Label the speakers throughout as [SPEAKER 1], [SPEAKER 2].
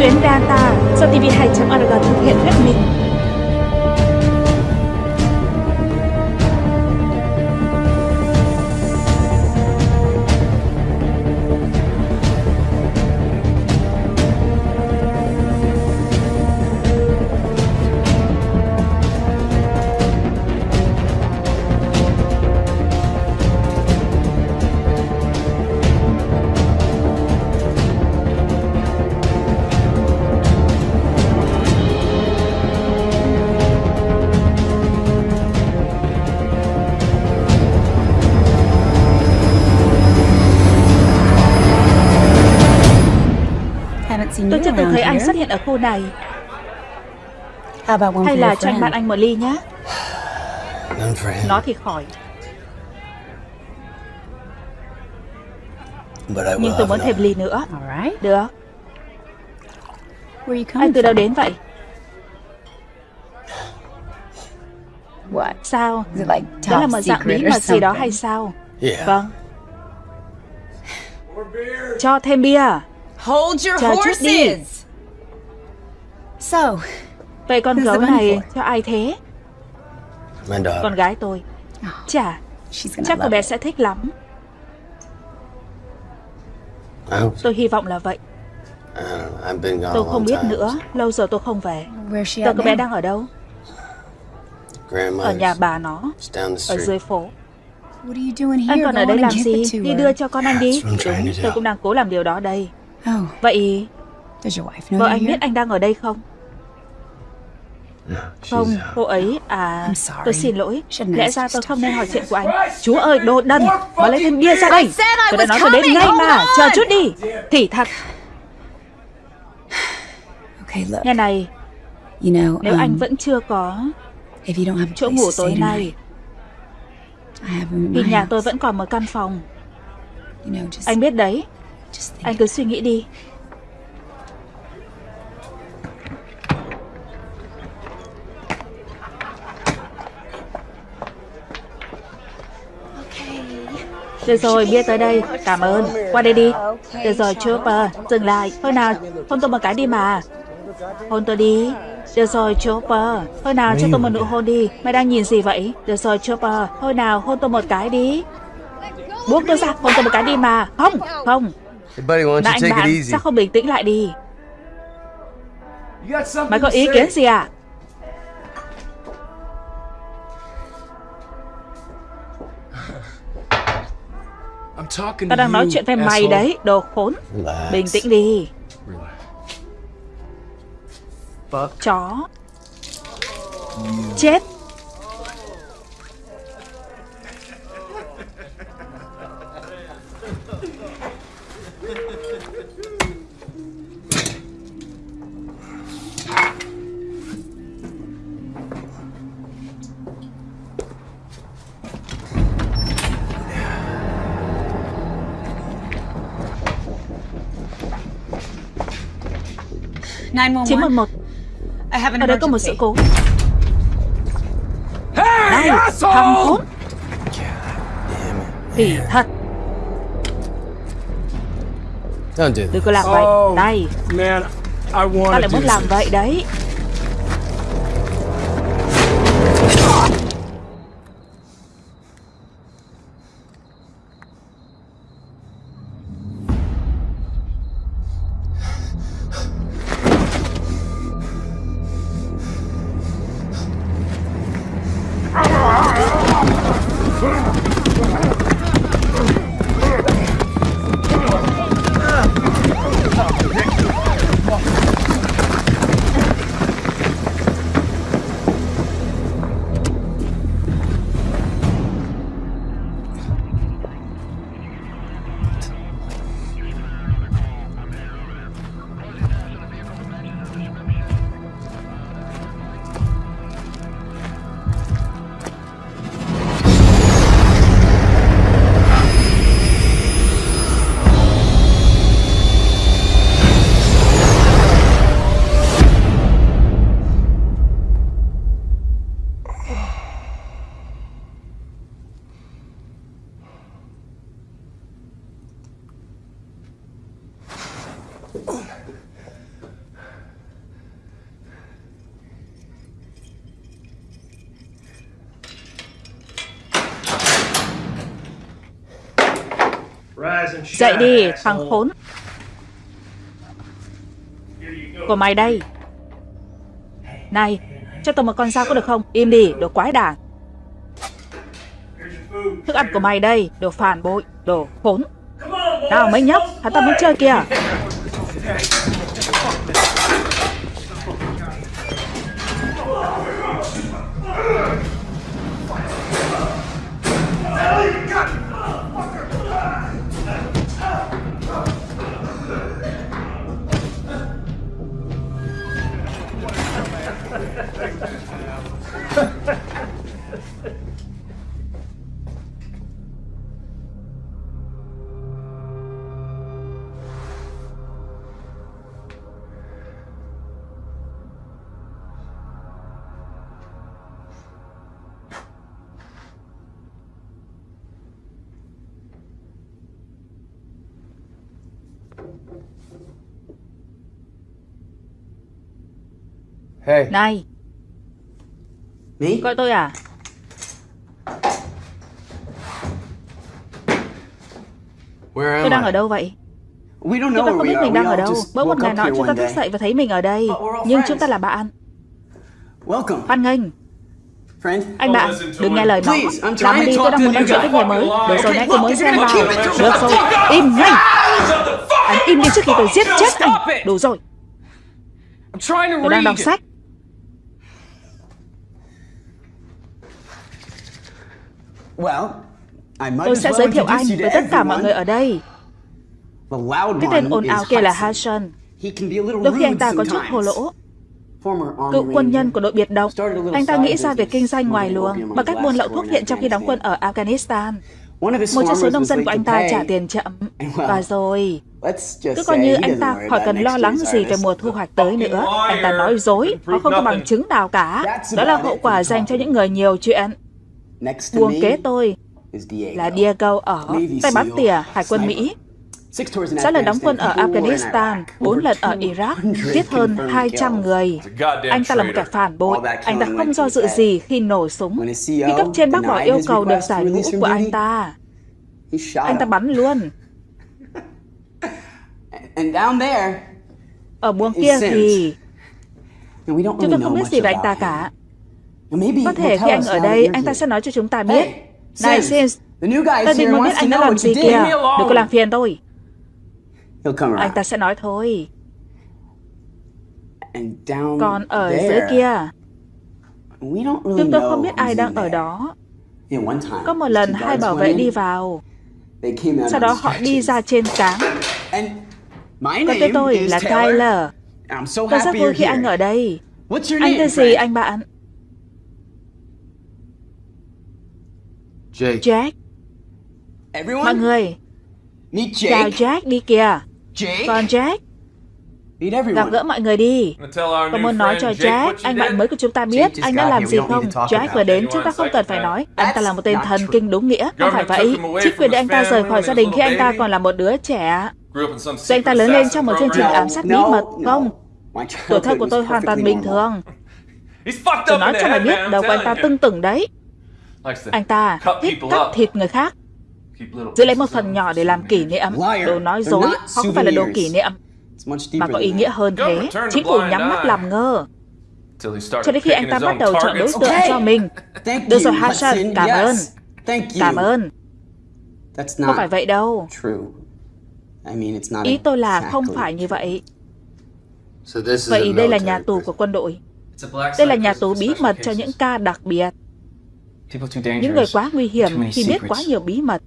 [SPEAKER 1] Tuyến data do TV2.org thực hiện hết mình. Hiện ở khu này. Hay là cho anh. bạn anh một ly nhé Nó thì khỏi. Nhưng tôi muốn thêm ly nữa. Được. Anh từ đâu đến vậy? Sao? Đó là một dạng bí mật gì đó hay sao? Vâng. Cho thêm bia.
[SPEAKER 2] Hold your
[SPEAKER 1] Chờ chút đi. Vậy con gấu này cho ai thế. Con gái tôi. Chà Chắc cô bé sẽ thích lắm.
[SPEAKER 3] So.
[SPEAKER 1] Tôi hy vọng là vậy.
[SPEAKER 3] Gone
[SPEAKER 1] Tôi không biết nữa. Lâu rồi tôi không về. Giờ cô bé đang ở đâu? Ở nhà bà nó Ở dưới phố? Anh còn ở đây làm gì? Đi đưa cho con anh đi. Đúng tôi cũng đang cố làm điều đó đây.
[SPEAKER 4] Oh,
[SPEAKER 1] Vậy
[SPEAKER 4] does your wife know
[SPEAKER 1] vợ anh biết anh đang ở đây không Không,
[SPEAKER 3] uh,
[SPEAKER 1] cô ấy à. Tôi xin lỗi. Lẽ ra tôi không nên hỏi chuyện của anh. Chúa ơi đồ đần Mà lấy thêm bia ra đây. Tôi đã nói tôi đến ngay mà. Chờ chút đi. Thì thật. Nghe này.
[SPEAKER 4] You know,
[SPEAKER 1] Nếu anh
[SPEAKER 4] um,
[SPEAKER 1] vẫn chưa có chỗ ngủ tối nay Thì nhà tôi vẫn còn một căn phòng. Anh biết đấy. Anh cứ suy nghĩ đi Được rồi, bia tới đây. Cảm ơn. Qua đây đi. Được rồi, Chopper. Dừng lại. Thôi nào, hôn tôi một cái đi mà. Hôn tôi đi. Được rồi, Chopper. Thôi nào, cho tôi một nụ hôn đi. Mày đang nhìn gì vậy? Được rồi, Chopper. Thôi nào, hôn tôi một cái đi. Buông tôi ra, hôn tôi một cái đi mà. Không, không.
[SPEAKER 3] You
[SPEAKER 1] anh bạn, sao không bình tĩnh lại đi? Mày có ý kiến gì à?
[SPEAKER 5] I'm talking
[SPEAKER 1] Tao
[SPEAKER 5] to
[SPEAKER 1] đang nói
[SPEAKER 5] you,
[SPEAKER 1] chuyện với mày đấy, đồ khốn. Bình tĩnh đi, chó. Chết. 911,
[SPEAKER 4] I have an
[SPEAKER 1] ở đây có một sự
[SPEAKER 4] emergency.
[SPEAKER 1] cố.
[SPEAKER 5] Hey,
[SPEAKER 1] Này, thằng khốn. Thì thật, đừng có làm vậy.
[SPEAKER 5] Oh,
[SPEAKER 1] tao
[SPEAKER 5] to
[SPEAKER 1] lại muốn làm vậy đấy. Dậy đi, thằng khốn. Của mày đây. Này, cho tôi một con dao có được không? Im đi, đồ quái đản. Thức ăn của mày đây, đồ phản bội, đồ khốn. Nào mấy nhóc, hắn ta muốn chơi kìa
[SPEAKER 3] Hey.
[SPEAKER 1] Này,
[SPEAKER 3] Me?
[SPEAKER 1] gọi tôi à?
[SPEAKER 3] Where am
[SPEAKER 1] Tôi đang
[SPEAKER 3] I?
[SPEAKER 1] ở đâu vậy?
[SPEAKER 3] We don't
[SPEAKER 1] Chúng ta không biết mình đang ở đâu. Bỗng một ngày nọ chúng ta thức dậy và thấy mình ở đây. Nhưng
[SPEAKER 3] friends.
[SPEAKER 1] chúng ta là bạn.
[SPEAKER 3] Welcome,
[SPEAKER 1] Hoan nghênh.
[SPEAKER 3] friend.
[SPEAKER 1] Anh bạn, đừng nghe lời nó. Làm đi, tôi đang muốn nói chuyện với người mới. Được rồi, nãy tôi mới xem vào. Được rồi, im ngay. Anh im đi trước khi tôi giết chết anh. Đủ rồi, tôi đang đọc sách. Tôi sẽ
[SPEAKER 3] well
[SPEAKER 1] giới thiệu anh
[SPEAKER 3] introduce you
[SPEAKER 1] với
[SPEAKER 3] to
[SPEAKER 1] tất cả mọi người
[SPEAKER 3] everyone.
[SPEAKER 1] ở đây.
[SPEAKER 3] The loud
[SPEAKER 1] Cái tên
[SPEAKER 3] one
[SPEAKER 1] ồn ào
[SPEAKER 3] is
[SPEAKER 1] kia là
[SPEAKER 3] Hudson.
[SPEAKER 1] Hassan.
[SPEAKER 3] He can be a little
[SPEAKER 1] Đôi khi anh
[SPEAKER 3] rude
[SPEAKER 1] ta có chút
[SPEAKER 3] sometimes.
[SPEAKER 1] hồ lỗ.
[SPEAKER 3] Former Army
[SPEAKER 1] Cựu quân nhân của đội biệt động.
[SPEAKER 3] Started a little
[SPEAKER 1] Anh ta nghĩ ra việc
[SPEAKER 3] business
[SPEAKER 1] kinh doanh ngoài luồng bằng cách buôn lậu thuốc viện trong khi đóng quân ở Afghanistan.
[SPEAKER 3] One of his
[SPEAKER 1] Một trong số nông dân của anh ta trả tiền chậm. Và rồi, cứ coi như anh ta khỏi cần lo lắng gì về mùa thu hoạch tới nữa. Anh ta nói dối, họ không có bằng chứng nào cả.
[SPEAKER 3] That's
[SPEAKER 1] Đó là hậu quả dành cho những người nhiều chuyện.
[SPEAKER 3] Next to
[SPEAKER 1] Buồng
[SPEAKER 3] me
[SPEAKER 1] kế tôi
[SPEAKER 3] is Diego.
[SPEAKER 1] là Diego ở
[SPEAKER 3] Navy
[SPEAKER 1] tay bắn
[SPEAKER 3] SEAL,
[SPEAKER 1] tỉa Hải quân. Mỹ. Sáu lần đóng quân ở Afghanistan, bốn lần ở Iraq,
[SPEAKER 3] 200
[SPEAKER 1] giết hơn
[SPEAKER 3] confirmed
[SPEAKER 1] 200
[SPEAKER 3] kills.
[SPEAKER 1] người. Anh ta là một kẻ phản bội. Anh ta không do dự gì khi nổ súng. Khi
[SPEAKER 3] CO
[SPEAKER 1] cấp trên bác bỏ yêu cầu được giải ngũ của anh ta, anh ta bắn luôn.
[SPEAKER 3] And down there,
[SPEAKER 1] Ở buồng
[SPEAKER 3] He
[SPEAKER 1] kia thì chúng tôi không biết gì về anh ta cả. Có thể khi anh ở đây, anh ta sẽ nói cho chúng ta biết. Này
[SPEAKER 3] Sims,
[SPEAKER 1] Sins,
[SPEAKER 3] is
[SPEAKER 1] định muốn biết anh đã làm gì kìa. Đừng có làm phiền tôi. Anh ta sẽ nói thôi. Còn ở dưới kia, chúng tôi không biết ai đang ở đó. Có một lần hai bảo vệ đi vào, sau đó họ đi ra trên cáng. Còn tên tôi là. Tyler. Tôi rất vui khi anh ở đây. Anh tên gì anh bạn?
[SPEAKER 3] Jake.
[SPEAKER 1] Jack.
[SPEAKER 3] Everyone,
[SPEAKER 1] Mọi người,
[SPEAKER 3] meet
[SPEAKER 1] chào
[SPEAKER 3] Jake.
[SPEAKER 1] Jack đi kìa.
[SPEAKER 3] Jake,
[SPEAKER 1] Còn Jack,
[SPEAKER 3] meet
[SPEAKER 1] gặp
[SPEAKER 3] everyone.
[SPEAKER 1] gỡ mọi người đi. Tôi muốn nói cho Jack, anh bạn mới của chúng ta biết anh đã làm gì không. Jack vừa đến, chúng ta không cần phải nói. Anh ta là một tên thần kinh đúng nghĩa. Không phải vậy. Chính quyền để anh ta rời khỏi gia đình khi anh ta còn là một đứa trẻ. Rồi anh ta lớn lên trong một chương trình ám sát bí mật. Không, tuổi thơ của tôi hoàn toàn bình thường. Tôi nói cho mày biết, đầu của anh ta tưng tửng đấy. Anh ta thích cắt thịt người khác, giữ lấy một phần nhỏ để làm kỷ niệm. Đồ nói dối, họ không phải là đồ kỷ niệm, mà có ý nghĩa hơn thế. Chính phủ nhắm mắt làm ngơ. Cho đến khi anh ta bắt đầu chọn đối tượng cho mình.
[SPEAKER 3] Thank
[SPEAKER 1] Được
[SPEAKER 3] you,
[SPEAKER 1] rồi, Hassan, cảm ơn. Cảm ơn, không phải vậy đâu.
[SPEAKER 3] true. I mean, it's not
[SPEAKER 1] Ý tôi là không phải như vậy. Vậy đây là nhà tù của quân đội. Đây là nhà tù bí mật cho những ca đặc biệt. Những người quá nguy hiểm khi biết quá nhiều bí mật.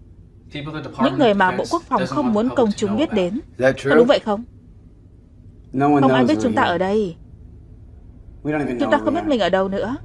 [SPEAKER 1] Những người mà Bộ Quốc phòng không muốn công chúng biết đến. Có đúng vậy không? Không ai biết chúng ta ở đây. Chúng ta không biết mình ở đâu nữa.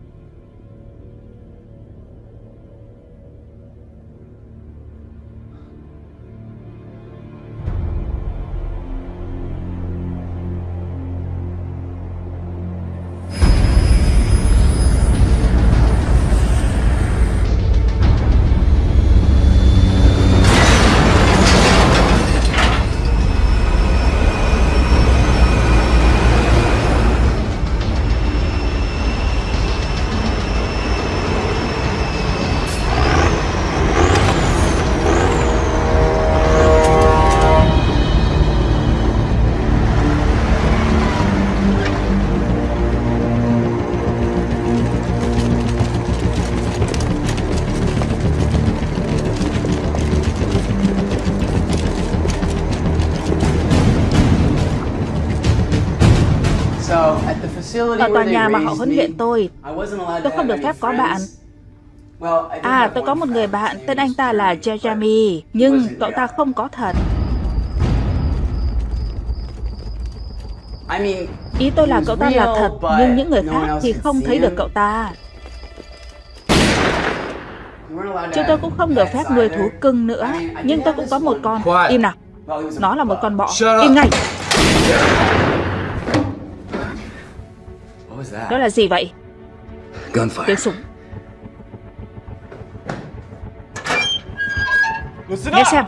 [SPEAKER 1] Ở tòa nhà mà họ huấn luyện tôi Tôi không được phép có bạn. À tôi có một người bạn Tên anh ta là
[SPEAKER 3] Jeremy.
[SPEAKER 1] Nhưng cậu ta không có thật.
[SPEAKER 3] I mean,
[SPEAKER 1] Ý tôi là cậu ta là thật Nhưng những người khác thì không thấy được cậu ta. Chúng tôi cũng không được phép nuôi thú cưng nữa Nhưng tôi cũng có một con. Im nào. Nó là một con bọ. Im ngay? Đó là gì vậy. Tiếng súng. Nghe xem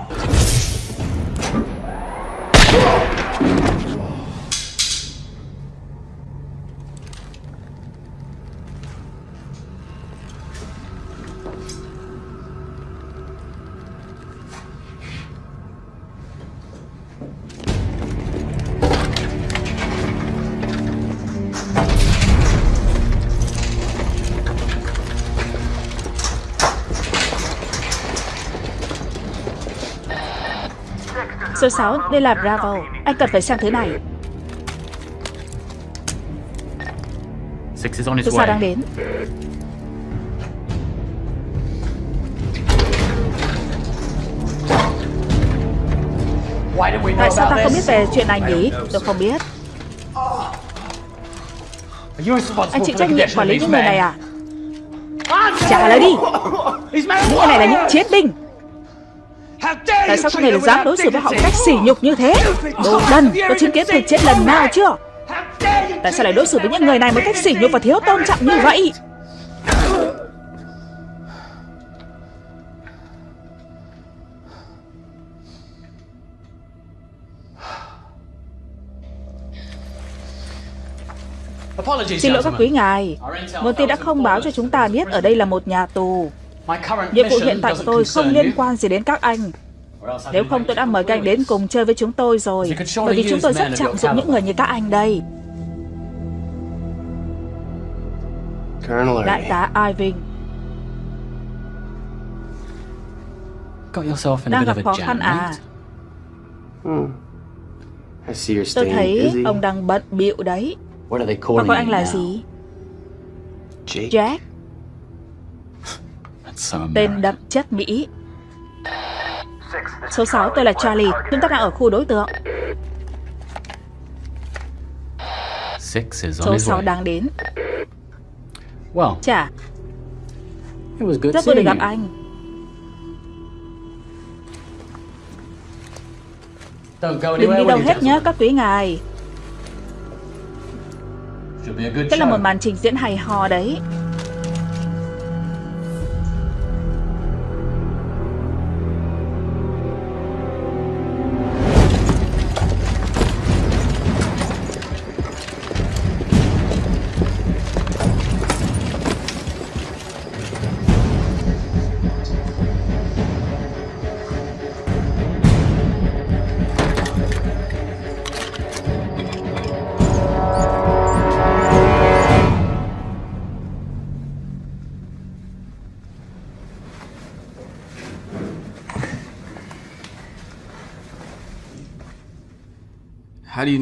[SPEAKER 1] Số 6, đây là Bravo. Anh cần phải sang thứ này. Số 6 đang đến. Tại sao ta không biết về chuyện này nhỉ? Tôi không biết. Anh chịu trách nhiệm quản lý những người này à? Trả lời đi. Những người này là những chiến binh. Tại sao
[SPEAKER 5] treat
[SPEAKER 1] người
[SPEAKER 5] them
[SPEAKER 1] dám đối xử với họ cách sỉ nhục như thế? Đồ đần Tôi chứng kiến thực chết lần nào chưa? Tại sao lại đối xử với những người này một cách sỉ nhục và thiếu tôn trọng như vậy? Xin lỗi các quý ngài. Nguồn tin đã không báo cho chúng ta biết ở đây là một nhà tù Nhiệm vụ
[SPEAKER 5] mission
[SPEAKER 1] hiện tại của tôi không liên quan gì đến các anh. Nếu không tôi đã mời các anh đến cùng chơi với chúng tôi rồi Bởi vì chúng tôi rất trọng dụng những người như các anh đây.
[SPEAKER 3] Colonel
[SPEAKER 1] Đại tá Irving.
[SPEAKER 5] Got yourself in a
[SPEAKER 1] đang
[SPEAKER 5] bit
[SPEAKER 1] gặp
[SPEAKER 5] of
[SPEAKER 1] khó khăn à?
[SPEAKER 3] you're
[SPEAKER 1] Tôi thấy ông đang bận bịu đấy. Và gọi anh là gì?
[SPEAKER 3] Jake?
[SPEAKER 1] Jack Tên đậm chất Mỹ. Số 6 tôi là Charlie. Chúng ta đang ở khu đối tượng. Số
[SPEAKER 5] his
[SPEAKER 1] 6
[SPEAKER 5] way.
[SPEAKER 1] đang đến. Chà, rất vui được gặp anh. Đừng đi đâu hết nhé các quý ngài. Đây là một màn trình diễn hay hò đấy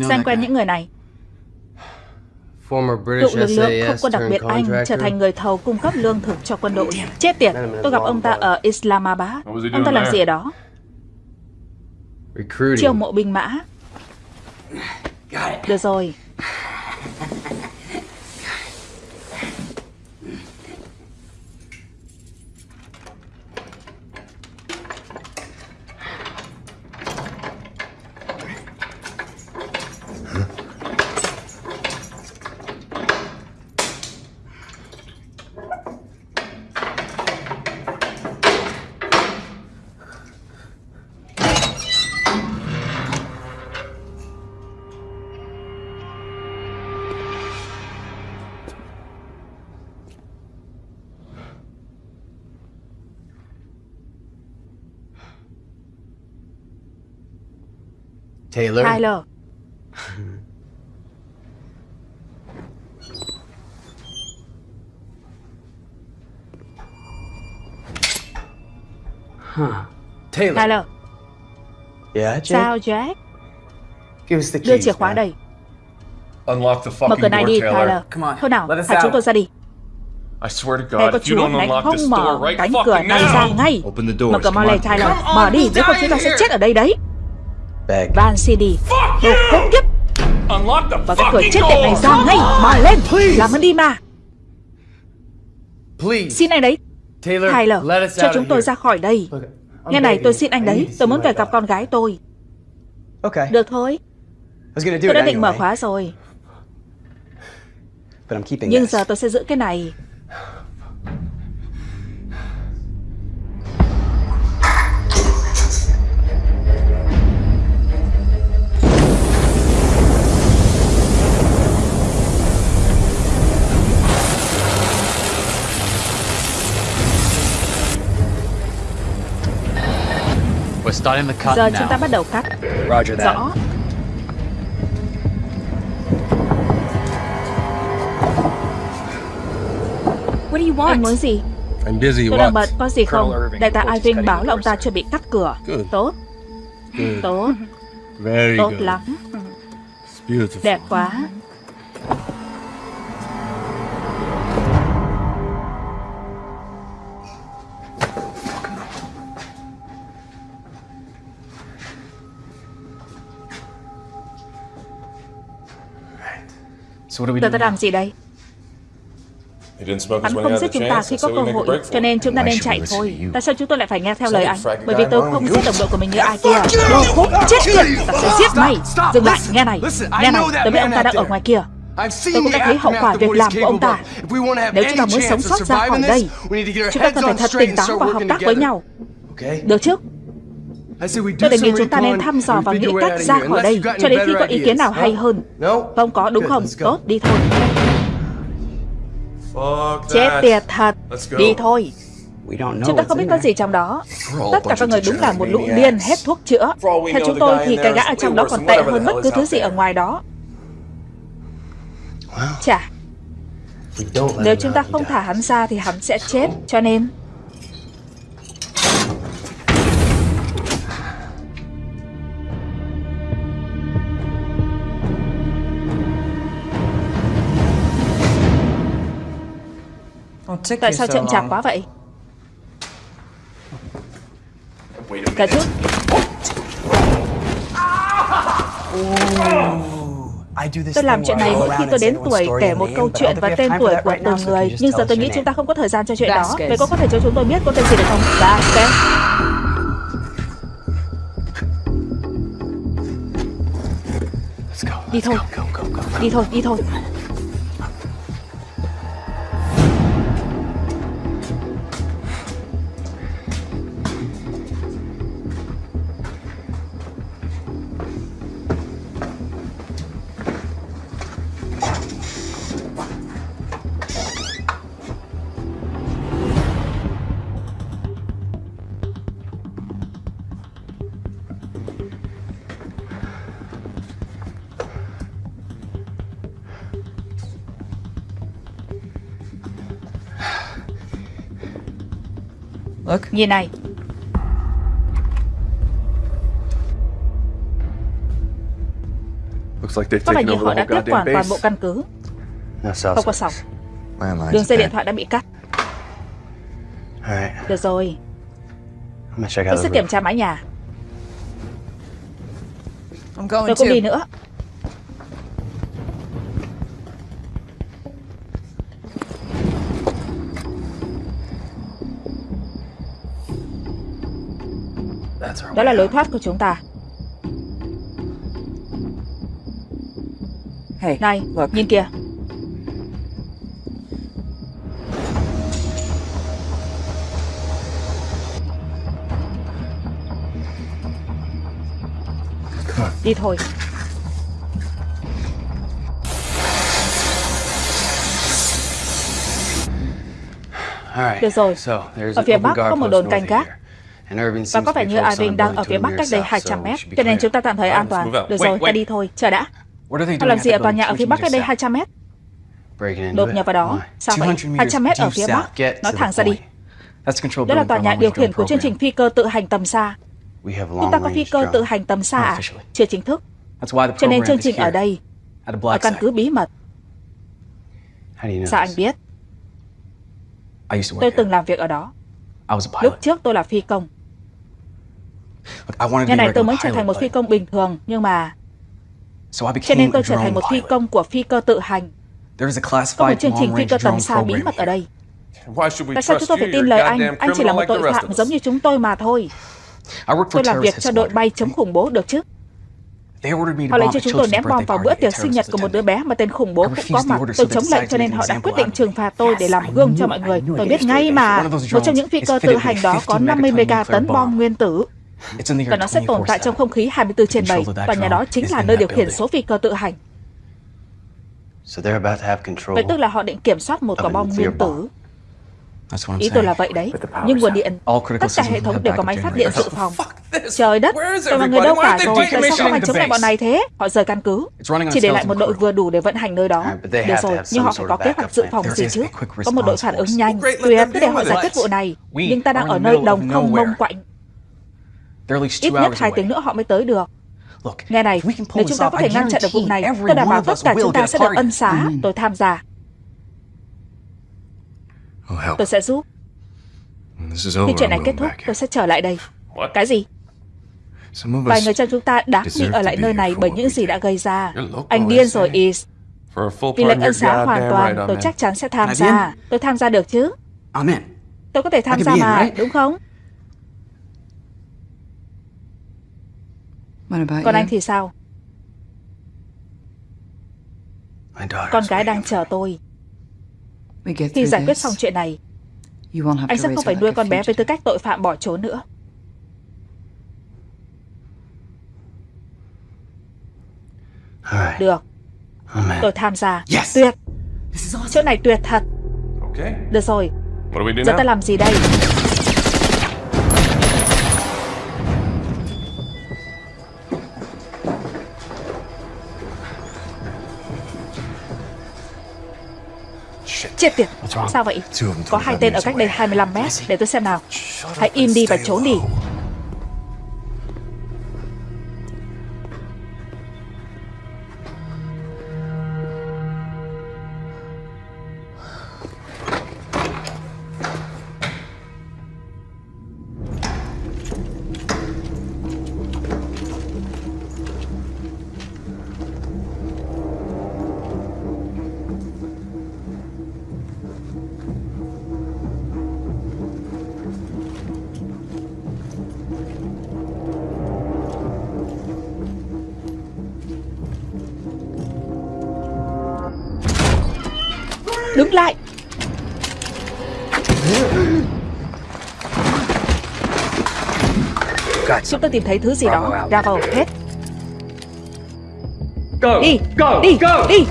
[SPEAKER 1] Xem quen những người này.
[SPEAKER 6] Former
[SPEAKER 1] Cựu
[SPEAKER 6] British
[SPEAKER 1] lực lượng không quân đặc biệt Anh trở thành người thầu cung cấp lương thực cho quân đội. Chết tiệt, tôi gặp ông ta ở Islamabad. Ông ta làm gì ở đó?
[SPEAKER 6] Recruiting.
[SPEAKER 1] Chiêu mộ binh mã. Được rồi
[SPEAKER 6] Taylor.
[SPEAKER 1] Tyler
[SPEAKER 6] Taylor.
[SPEAKER 1] Tyler
[SPEAKER 3] Yeah, Jake?
[SPEAKER 1] Sao Jack
[SPEAKER 3] Give us the
[SPEAKER 1] Đưa
[SPEAKER 3] keys,
[SPEAKER 1] chìa khóa
[SPEAKER 3] man.
[SPEAKER 1] đây
[SPEAKER 7] unlock the
[SPEAKER 1] Mở
[SPEAKER 7] fucking
[SPEAKER 1] cửa này
[SPEAKER 7] door,
[SPEAKER 1] đi,
[SPEAKER 7] Taylor.
[SPEAKER 1] Tyler.
[SPEAKER 6] Come on,
[SPEAKER 1] Thôi nào,
[SPEAKER 6] let us
[SPEAKER 1] thả chúng
[SPEAKER 6] out.
[SPEAKER 1] tôi ra đi.
[SPEAKER 7] I swear to God, if you don't unlock this door
[SPEAKER 1] mở
[SPEAKER 7] right fucking now,
[SPEAKER 1] ngay.
[SPEAKER 6] Open the doors,
[SPEAKER 1] Mở cửa mau
[SPEAKER 6] come
[SPEAKER 1] lên,
[SPEAKER 6] on.
[SPEAKER 1] Tyler. Mở đi, nếu không chúng ta sẽ chết ở đây đấy. Van CD. Đồ khốn kiếp.
[SPEAKER 7] unlock the
[SPEAKER 1] Mở cái cửa chết tiệt này ra ngay. Mở lên. Làm ơn đi mà.
[SPEAKER 6] Please.
[SPEAKER 1] Xin anh đấy.
[SPEAKER 6] Taylor,
[SPEAKER 1] Tyler,
[SPEAKER 6] let us
[SPEAKER 1] cho chúng tôi
[SPEAKER 6] here.
[SPEAKER 1] ra khỏi đây. Nghe này, tôi xin anh đấy. Tôi muốn về gặp con gái tôi.
[SPEAKER 6] Okay.
[SPEAKER 1] Được thôi. Tôi đã định mở khóa rồi.
[SPEAKER 6] but I'm keeping
[SPEAKER 1] Nhưng
[SPEAKER 6] this.
[SPEAKER 1] giờ tôi sẽ giữ cái này. Giờ chúng ta bắt đầu cắt.
[SPEAKER 6] Roger that.
[SPEAKER 1] Rõ.
[SPEAKER 4] What do you
[SPEAKER 1] Anh
[SPEAKER 4] want?
[SPEAKER 1] muốn gì?
[SPEAKER 7] I'm busy.
[SPEAKER 1] Tôi đang
[SPEAKER 7] What?
[SPEAKER 1] bận, có gì không? Đại tá Irving báo là ông ta chuẩn bị cắt cửa.
[SPEAKER 7] Good.
[SPEAKER 1] Tốt,
[SPEAKER 7] Good.
[SPEAKER 1] tốt,
[SPEAKER 7] Very
[SPEAKER 1] tốt
[SPEAKER 7] good.
[SPEAKER 1] lắm.
[SPEAKER 7] It's beautiful.
[SPEAKER 1] Đẹp quá. Giờ ta làm gì đây? Hắn không giết chúng ta khi có cơ hội, cho nên chúng ta nên chạy thôi. Tại sao chúng tôi lại phải nghe theo lời anh? Bởi vì tôi không giết đồng đội của mình như ai kia. Đồ khốn chết tiệt, ta sẽ giết mày. Dừng lại, nghe này, nghe này, tôi biết ông ta đang ở ngoài kia. Tôi cũng đã thấy hậu quả việc làm của ông ta. Nếu chúng ta muốn sống sót ra khỏi đây, chúng ta cần phải thật tỉnh táo và hợp tác với nhau. Được chứ? Tôi đề nghị chúng ta nên thăm dò và nghĩ cách ra khỏi đây cho đến khi có ý kiến nào hay hơn. Không có đúng không? Tốt, đi thôi. Chết tiệt thật. Đi thôi. Chúng ta không biết có gì trong đó. Tất cả các người đúng là một lũ điên hết thuốc chữa. Theo chúng tôi thì cái gã ở trong đó còn tệ hơn bất cứ thứ gì ở ngoài đó. Chà, nếu chúng ta không thả hắn ra thì hắn sẽ chết. Cho nên, tại sao chậm chạp quá vậy? Cả chút, tôi làm chuyện này mỗi khi tôi đến tuổi kể một câu chuyện và tên tuổi của từng người. Nhưng giờ tôi nghĩ chúng ta không có thời gian cho chuyện đó. Vậy có có thể cho chúng tôi biết cô tên gì được không? Dạ,
[SPEAKER 6] go.
[SPEAKER 1] Đi thôi. Đi thôi, đi thôi. Nhìn này,
[SPEAKER 7] Looks like they've
[SPEAKER 1] có vẻ
[SPEAKER 7] taken
[SPEAKER 1] như
[SPEAKER 7] over
[SPEAKER 1] họ
[SPEAKER 7] the
[SPEAKER 1] đã
[SPEAKER 7] whole
[SPEAKER 1] tiếp quản toàn
[SPEAKER 7] base.
[SPEAKER 1] bộ căn cứ. Không có.
[SPEAKER 8] Landlines
[SPEAKER 1] Đường dây điện thoại đã bị cắt. Được rồi, tôi sẽ kiểm tra mái nhà. Tôi cũng đi nữa. Đó là lối thoát của chúng ta.
[SPEAKER 4] Hey,
[SPEAKER 1] Này,
[SPEAKER 4] look.
[SPEAKER 1] nhìn kìa. Đi thôi. Được rồi. Ở phía Bắc có một đồn canh gác. Và có vẻ như Irving đang ở phía Bắc cách đây
[SPEAKER 6] south,
[SPEAKER 1] 200
[SPEAKER 6] so
[SPEAKER 1] mét. Cho nên chúng ta tạm thời an toàn. Được rồi, ta đi thôi. Chờ đã. Họ làm gì ở tòa nhà ở phía Bắc cách đây
[SPEAKER 6] 200
[SPEAKER 1] 200 mét? Đột nhập vào đó. Sao vậy?
[SPEAKER 6] 200 meters
[SPEAKER 1] 200 mét ở phía. Bắc. Nói thẳng ra đi. Đó là tòa nhà điều khiển của chương trình phi cơ tự hành tầm xa. Chúng ta có phi cơ tự hành tầm xa à? Chưa chính thức. Cho nên chương trình ở đây. Ở căn cứ bí mật. Sao anh biết? Tôi từng làm việc ở đó. Lúc trước tôi là phi công.
[SPEAKER 6] Look, I wanted to
[SPEAKER 1] Ngày này tôi mới
[SPEAKER 6] regular
[SPEAKER 1] trở thành một phi công bình thường, nhưng mà cho nên tôi trở thành một phi công của phi cơ tự hành. Có một chương trình phi cơ tầm xa bí mật ở đây. Tại sao chúng tôi phải tin lời anh? Anh chỉ là một tội phạm giống như chúng tôi mà thôi. Tôi làm việc cho đội bay chống khủng bố được chứ. Họ
[SPEAKER 6] bomb
[SPEAKER 1] cho chúng tôi ném bom vào bữa tiệc sinh nhật của một đứa bé mà tên khủng bố cũng có mặt. Tôi chống lệnh cho nên họ đã quyết định trừng phạt tôi để làm gương cho mọi người. Tôi biết ngay mà. Một trong những phi cơ tự hành đó có
[SPEAKER 6] 50
[SPEAKER 1] 50
[SPEAKER 6] megaton
[SPEAKER 1] mega tấn
[SPEAKER 6] nuclear
[SPEAKER 1] bom nguyên tử và
[SPEAKER 6] air
[SPEAKER 1] nó sẽ tồn tại
[SPEAKER 6] 24/7.
[SPEAKER 1] trong không khí 24 trên 7
[SPEAKER 6] Control of that
[SPEAKER 1] và nhà đó chính là nơi điều khiển số phi cơ tự hành. Vậy tức là họ định kiểm soát một quả
[SPEAKER 6] Of a
[SPEAKER 1] bom nguyên tử.
[SPEAKER 6] bomb. That's what I'm
[SPEAKER 1] Ý tôi
[SPEAKER 6] saying.
[SPEAKER 1] là vậy đấy. Nhưng nguồn điện,
[SPEAKER 6] All critical
[SPEAKER 1] tất cả hệ thống đều có máy phát điện dự phòng. Trời đất, rồi mọi người đâu cả rồi? Tại sao không
[SPEAKER 7] the
[SPEAKER 1] chống lại bọn này thế? Họ rời căn cứ. Chỉ để lại một đội vừa đủ để vận hành nơi đó. Được rồi, nhưng họ phải có kế hoạch dự phòng gì chứ. Có một đội phản ứng nhanh. Tuyệt, cứ để họ giải
[SPEAKER 7] it.
[SPEAKER 1] quyết vụ này. Nhưng ta đang ở nơi đồng không mông quạnh. Ít nhất
[SPEAKER 6] hours
[SPEAKER 1] hai tiếng nữa họ mới tới được.
[SPEAKER 6] Look,
[SPEAKER 1] Nghe này, nếu
[SPEAKER 6] this
[SPEAKER 1] chúng ta có
[SPEAKER 6] I
[SPEAKER 1] thể ngăn chặn được vụ này,
[SPEAKER 6] every
[SPEAKER 1] tôi đảm
[SPEAKER 6] one
[SPEAKER 1] bảo
[SPEAKER 6] of
[SPEAKER 1] tất cả
[SPEAKER 6] will
[SPEAKER 1] chúng ta sẽ được ân xá. Tôi tham gia.
[SPEAKER 7] Oh, help.
[SPEAKER 1] Tôi sẽ giúp.
[SPEAKER 7] When this is
[SPEAKER 1] Khi chuyện
[SPEAKER 7] I'm
[SPEAKER 1] này kết
[SPEAKER 7] going
[SPEAKER 1] thúc,
[SPEAKER 7] back
[SPEAKER 1] tôi sẽ trở lại đây.
[SPEAKER 7] What?
[SPEAKER 1] Cái gì? Vài người trong chúng ta đáng bị ở lại nơi này
[SPEAKER 7] for
[SPEAKER 1] bởi những gì đã gây ra. Anh điên rồi, Is.
[SPEAKER 7] for a full
[SPEAKER 1] Vì lệnh ân
[SPEAKER 7] you're
[SPEAKER 1] xá hoàn toàn, tôi chắc chắn sẽ tham gia. Tôi tham gia được chứ?
[SPEAKER 6] I'm in.
[SPEAKER 1] Tôi có thể tham gia mà, đúng không?
[SPEAKER 4] What about
[SPEAKER 1] Còn anh thì sao? Con gái đang chờ tôi. Khi giải quyết xong chuyện này, anh sẽ không phải nuôi con bé với tư cách tội phạm bỏ trốn nữa. Được, tôi tham gia.
[SPEAKER 6] Yes.
[SPEAKER 1] Tuyệt. Chỗ này tuyệt thật.
[SPEAKER 7] Okay.
[SPEAKER 1] Được rồi, giờ ta làm gì đây? Chết tiệt, sao vậy? Có hai tên ở cách đây 25 mét, để tôi xem nào. Hãy im đi và trốn đi. Chúng tôi tìm thấy thứ gì đó. Bravo, hết. Đi, đi, đi.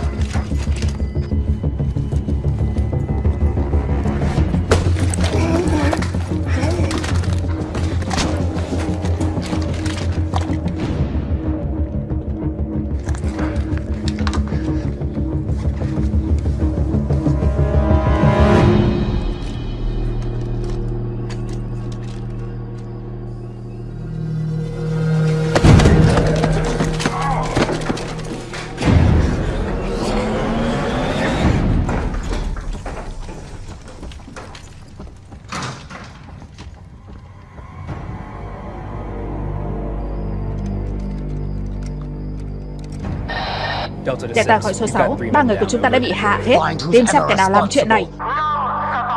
[SPEAKER 1] Delta khỏi số 6, ba người của chúng ta đã bị hạ hết. Tìm xem kẻ nào làm chuyện này.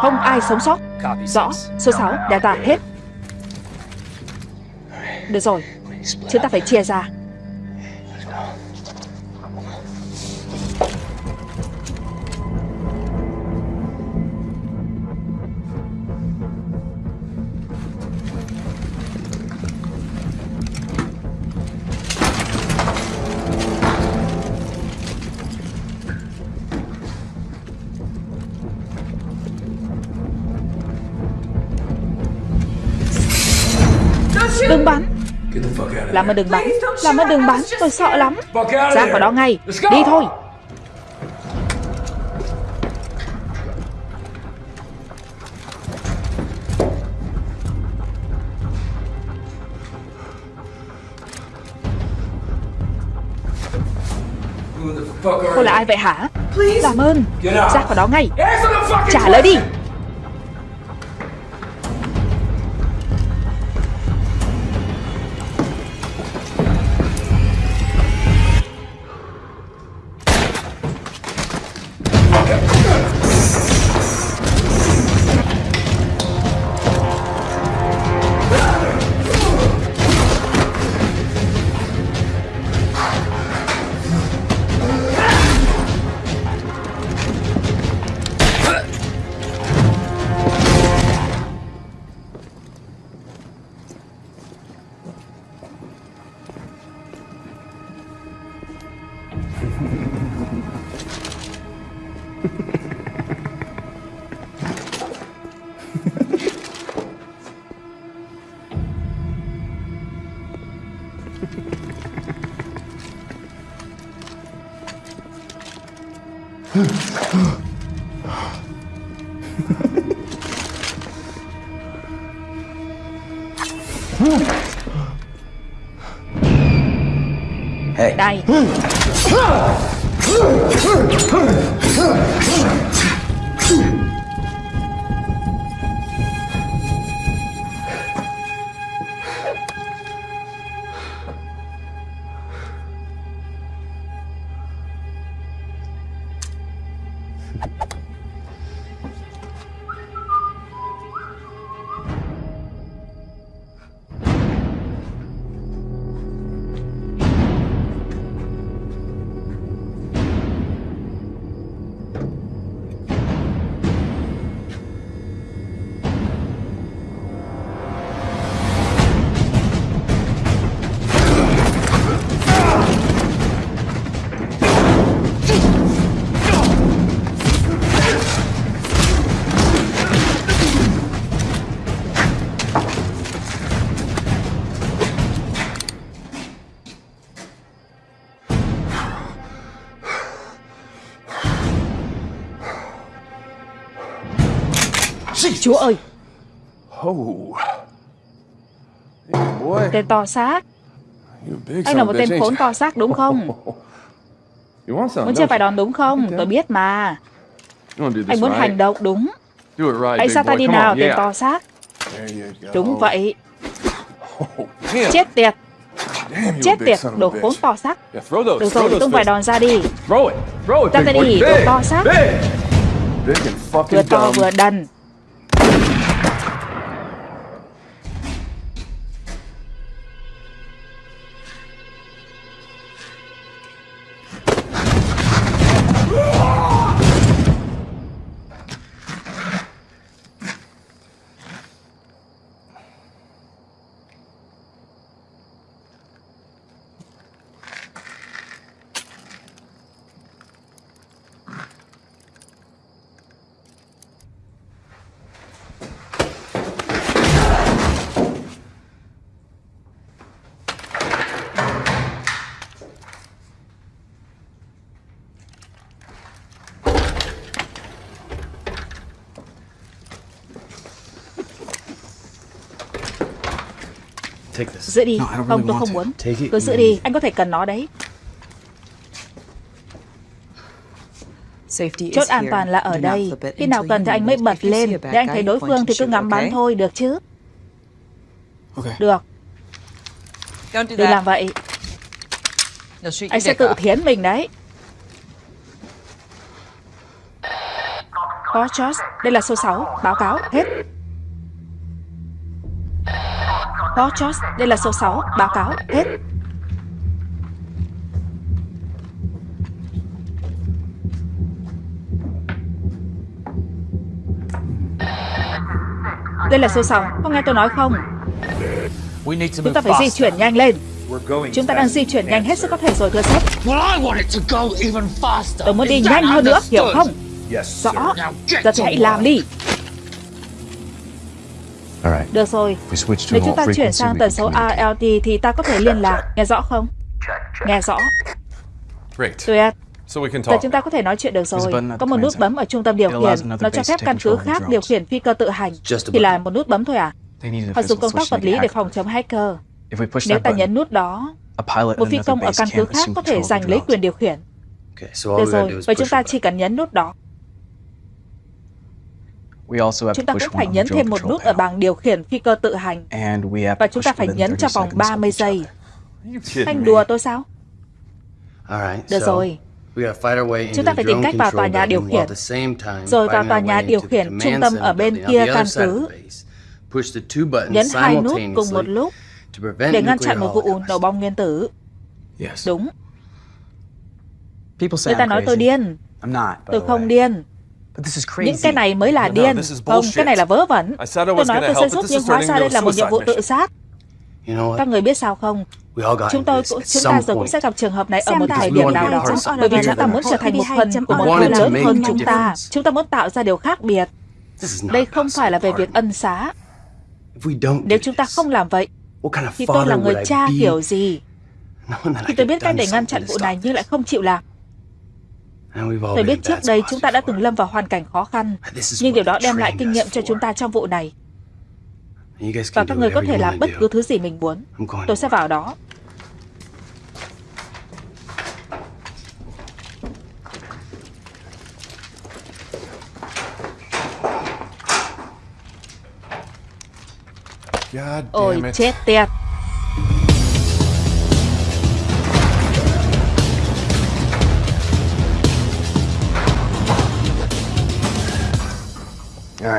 [SPEAKER 1] Không ai sống sót. Rõ, số 6, Delta hết. Được rồi, chúng ta phải chia ra. Làm ơn đừng bắn Làm ơn đừng bắn Tôi sợ lắm. Ra khỏi đó ngay Đi thôi. Cô là ai vậy hả? Làm ơn. Ra khỏi đó ngay. Trả lời đi Đây. Chúa ơi. Tên to xác. Anh là một tên khốn to xác đúng không? Muốn chơi
[SPEAKER 7] you?
[SPEAKER 1] đòn đúng không? Tôi biết mà. Anh muốn hành động đúng. Hãy tay
[SPEAKER 7] boy.
[SPEAKER 1] đi nào tên to xác. Đúng vậy.
[SPEAKER 7] Oh.
[SPEAKER 1] Chết tiệt. Chết tiệt Đồ khốn to xác. Được rồi tung vài đòn ra đi. Ra
[SPEAKER 7] big
[SPEAKER 1] tay đi, đồ to xác. Vừa to vừa đần Giữ đi.
[SPEAKER 3] No,
[SPEAKER 1] Không tôi không muốn. Cứ giữ đi Anh có thể cần nó đấy.
[SPEAKER 4] Safety
[SPEAKER 1] Chốt an toàn là ở đây. Khi nào cần thì anh mới bật lên. Để anh thấy đối phương thì cứ ngắm bắn thôi được chứ. Được. Đừng làm vậy. Anh sẽ tự thiến mình đấy. Có Josh. Đây là số 6 Báo cáo Hết Có Josh Đây là số 6 Báo cáo Hết. Đây là số 6 Có nghe tôi nói không? Chúng ta phải di chuyển nhanh lên. Chúng ta đang di chuyển nhanh hết sức có thể rồi thưa sếp. Tôi muốn đi nhanh hơn nữa Hiểu không? Rõ. Giờ thì hãy làm đi. Được rồi Nếu chúng ta chuyển sang tần số. ALT thì ta có thể liên lạc. Nghe rõ không? Nghe rõ. Tuyệt. Giờ chúng ta có thể nói chuyện được rồi. Có một nút bấm ở trung tâm điều khiển. Nó cho phép căn cứ khác điều khiển phi cơ tự hành. Chỉ là một nút bấm thôi à? Họ dùng công tác vật lý để phòng chống hacker. Nếu ta nhấn nút đó, một phi công ở căn cứ khác có thể giành lấy quyền điều khiển. Được rồi, vậy chúng ta chỉ cần nhấn nút đó.
[SPEAKER 3] We also have
[SPEAKER 1] Chúng
[SPEAKER 3] to
[SPEAKER 1] ta cũng
[SPEAKER 3] push
[SPEAKER 1] phải
[SPEAKER 3] one on the
[SPEAKER 1] nhấn thêm một nút ở bảng điều khiển phi cơ tự hành.
[SPEAKER 3] And we have
[SPEAKER 1] Và
[SPEAKER 3] to
[SPEAKER 1] chúng ta
[SPEAKER 3] push
[SPEAKER 1] phải nhấn
[SPEAKER 3] 30
[SPEAKER 1] trong vòng
[SPEAKER 3] seconds of
[SPEAKER 1] 30
[SPEAKER 3] each
[SPEAKER 1] giây. Anh đùa tôi sao?
[SPEAKER 6] All right,
[SPEAKER 1] Được rồi. Chúng ta
[SPEAKER 6] the
[SPEAKER 1] phải tìm cách vào tòa nhà điều khiển. Rồi vào tòa nhà điều khiển trung tâm ở bên kia căn cứ. Nhấn hai nút cùng một
[SPEAKER 6] simultaneously
[SPEAKER 1] lúc
[SPEAKER 6] to prevent
[SPEAKER 1] để ngăn chặn một vụ nổ bom nguyên tử.
[SPEAKER 3] Yes.
[SPEAKER 1] Đúng,
[SPEAKER 3] People say
[SPEAKER 1] người ta
[SPEAKER 3] I'm
[SPEAKER 1] nói tôi
[SPEAKER 3] crazy.
[SPEAKER 1] điên.
[SPEAKER 3] I'm not. by
[SPEAKER 1] Tôi không điên.
[SPEAKER 3] But this is
[SPEAKER 1] Những cái này mới là điên.
[SPEAKER 7] this is
[SPEAKER 1] Không, cái này là vớ vẩn. Tôi nói tôi sẽ giúp nhưng hóa ra đây là một nhiệm vụ tự sát. Các người biết sao không?
[SPEAKER 6] We all got
[SPEAKER 1] Chúng tôi cũng chúng ta rồi cũng sẽ gặp trường hợp này ở một thời
[SPEAKER 6] we
[SPEAKER 1] điểm nào đó. Bởi vì chúng ta muốn trở thành một phần của một
[SPEAKER 6] to
[SPEAKER 1] lớn hơn chúng ta. Chúng ta muốn tạo ra điều khác biệt. Đây không phải là về việc ân xá. Nếu chúng ta không làm vậy, thì tôi là người cha kiểu gì? Khi tôi biết cách để ngăn chặn vụ này nhưng lại không chịu làm. Tôi biết trước đây chúng ta đã từng lâm vào hoàn cảnh khó khăn, nhưng điều đó đem lại kinh nghiệm cho chúng ta trong vụ này. Và các người có thể làm bất cứ thứ gì mình muốn. Tôi sẽ vào đó.
[SPEAKER 7] God
[SPEAKER 1] Ôi chết tiệt.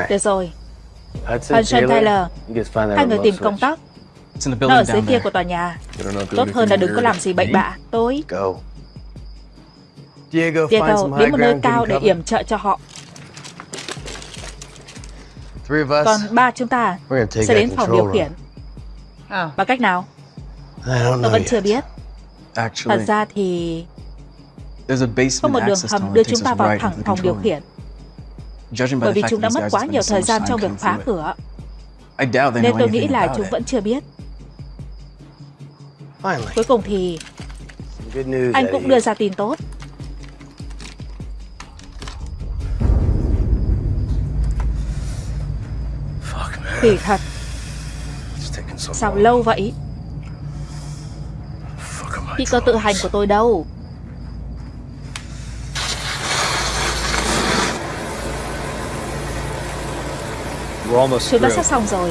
[SPEAKER 1] Được rồi,
[SPEAKER 6] Hudson,
[SPEAKER 1] Taylor, hai người tìm công
[SPEAKER 3] the
[SPEAKER 1] Nó ở dưới kia của tòa nhà. Tốt hơn là đừng có làm gì bậy bạ.
[SPEAKER 6] Go. Diego,
[SPEAKER 1] đến một nơi cao để yểm trợ cho họ. Còn ba chúng ta sẽ đến phòng điều khiển. Bằng cách nào? Tôi vẫn chưa biết. Thật ra thì có một đường hầm đưa chúng ta vào thẳng phòng điều khiển. Bởi vì chúng đã mất quá nhiều thời gian trong việc phá cửa. Nên tôi nghĩ là chúng vẫn chưa biết. Cuối cùng thì anh cũng đưa ra tin tốt. Kỳ thật, sao lâu vậy? Phi cơ tự hành của tôi đâu?
[SPEAKER 7] We're almost
[SPEAKER 1] Chúng ta sắp xong rồi.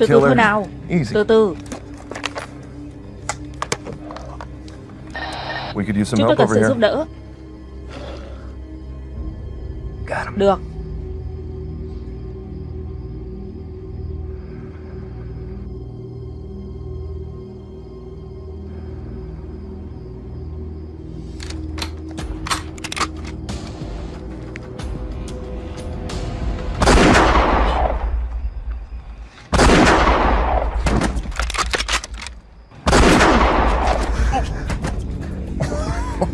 [SPEAKER 1] Từ từ thôi nào. Từ từ,
[SPEAKER 7] We could use some
[SPEAKER 1] chúng tôi cần sự giúp đỡ.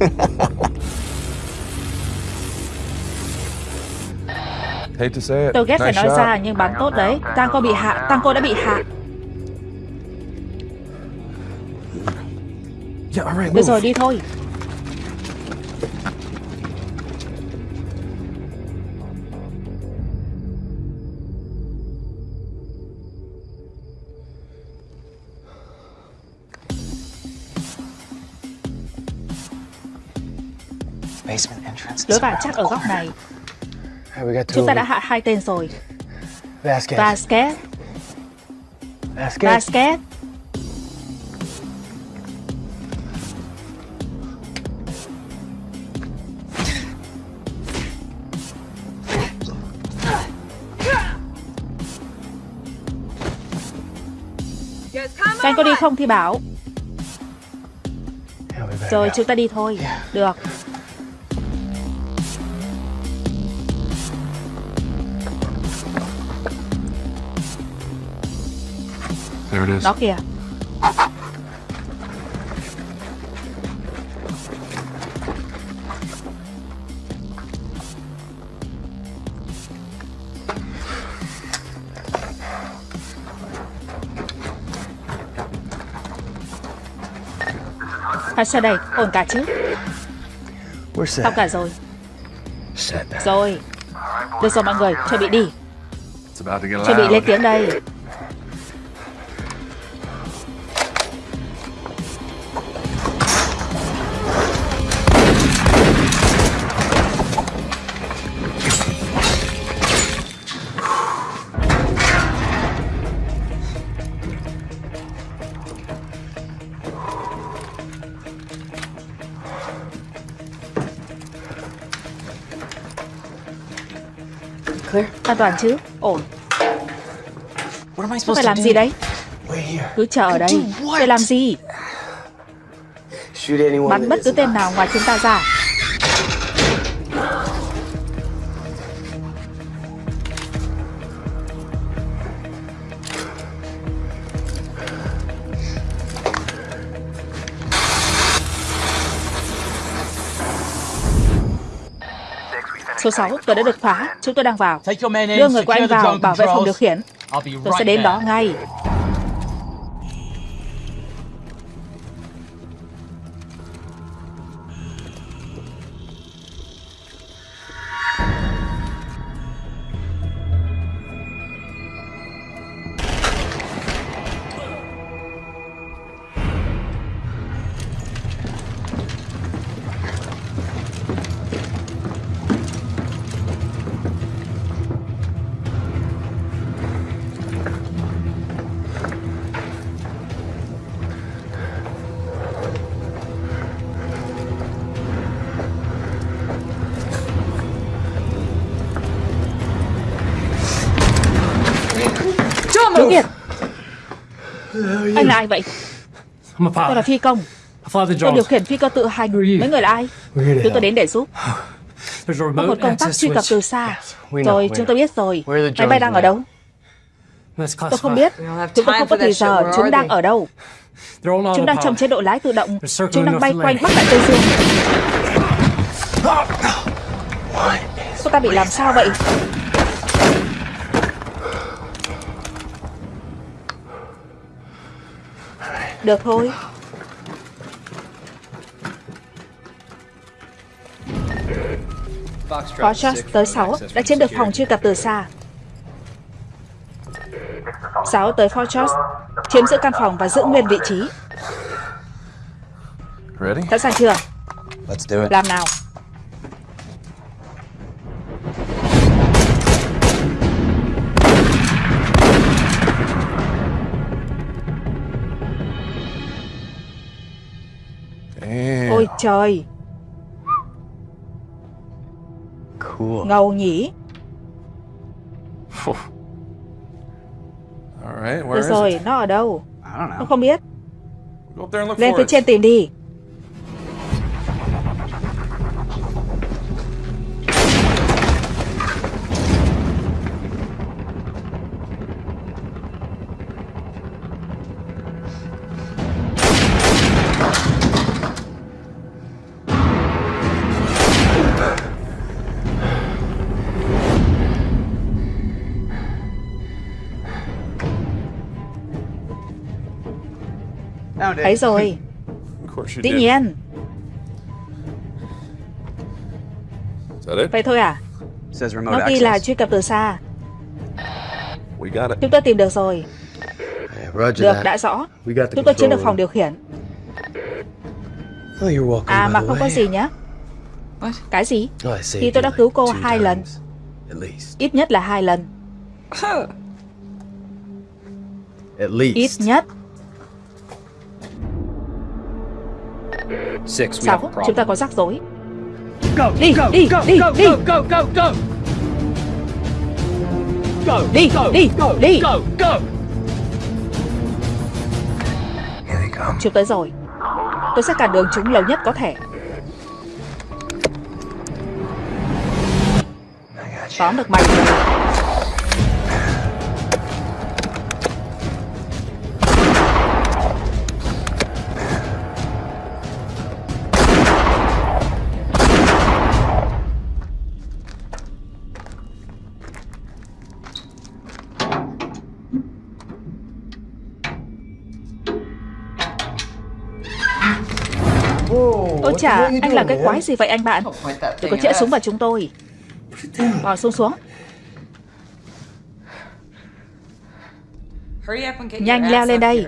[SPEAKER 1] Tôi ghét phải nói ra nhưng bắn tốt đấy. Tango bị hạ, Tango đã bị hạ. Được rồi, đi thôi. lối vào chắc ở góc này. Chúng ta đã hạ hai tên rồi.
[SPEAKER 6] Vasquez.
[SPEAKER 1] Vasquez.
[SPEAKER 6] Vasquez.
[SPEAKER 1] Anh có đi không thì bảo Rồi chúng ta đi thôi Được
[SPEAKER 7] There it is.
[SPEAKER 1] Nó kìa À sao đây, ổn cả chứ? Xong cả rồi. Rồi. Được rồi mọi người, chuẩn bị đi. Chuẩn bị lên tiếng đây An toàn chứ Ổn Tôi phải làm gì đấy. Cứ chờ ở đây? Để làm gì. Bắn bất cứ tên nào ngoài chúng ta ra Số 6, tôi đã được phá. Chúng tôi đang vào. Đưa người của anh vào bảo vệ phòng điều khiển. Tôi sẽ đến đó ngay. Anh là ai vậy? Tôi là phi công. Tôi điều khiển phi cơ tự hành. Mấy người là ai? Chúng tôi đến để giúp. Có một công tắc
[SPEAKER 5] access
[SPEAKER 1] truy cập từ xa. Rồi, chúng tôi biết rồi. Máy bay đang ở đâu? Tôi không biết. Chúng tôi không có thời giờ. Chúng đang ở đâu? Chúng đang trong chế độ lái tự động. Chúng đang bay quanh. Bắc Đại Tây Dương. Cô ta bị làm sao vậy? Được thôi. Foxtrot tới 6 đã chiếm được phòng truy cập từ xa. 6 tới Fortress, chiếm giữ căn phòng và giữ nguyên vị trí. Sẵn sàng chưa?
[SPEAKER 3] Let's do it.
[SPEAKER 1] Làm nào? Ôi trời,
[SPEAKER 6] Cool.
[SPEAKER 1] ngầu nhỉ?
[SPEAKER 7] All right, where
[SPEAKER 1] Được
[SPEAKER 7] is
[SPEAKER 1] rồi,
[SPEAKER 7] it?
[SPEAKER 1] nó ở đâu?
[SPEAKER 3] I don't
[SPEAKER 1] Tôi
[SPEAKER 3] know.
[SPEAKER 1] không biết. Lên phía trên tìm đi. Thấy rồi, dĩ nhiên.
[SPEAKER 7] It?
[SPEAKER 1] Vậy thôi à? Nó ghi là truy cập từ xa. Chúng tôi tìm được rồi. Được, đã rõ. Chúng tôi chiếm được phòng điều khiển.
[SPEAKER 6] Oh.
[SPEAKER 1] À mà không có gì nhé. Cái gì?
[SPEAKER 6] Oh,
[SPEAKER 1] Thì tôi đã cứu cô hai lần. Ít nhất là hai lần. Ít nhất. Sáu, chúng ta có rắc rối.
[SPEAKER 5] Go,
[SPEAKER 1] Đi,
[SPEAKER 5] go,
[SPEAKER 1] đi,
[SPEAKER 5] go,
[SPEAKER 1] đi,
[SPEAKER 5] go,
[SPEAKER 1] đi.
[SPEAKER 5] go, go, go, go. Go,
[SPEAKER 1] Đi,
[SPEAKER 5] go,
[SPEAKER 1] đi,
[SPEAKER 5] go,
[SPEAKER 1] đi.
[SPEAKER 5] go, go.
[SPEAKER 1] Chúng tới rồi. Tôi sẽ cản đường chúng lâu nhất có thể. Tóm được mày rồi. Chà, anh làm cái quái gì vậy anh bạn? Đừng có chĩa súng vào chúng tôi. Bỏ xuống xuống.
[SPEAKER 4] Your
[SPEAKER 1] Nhanh leo lên đây.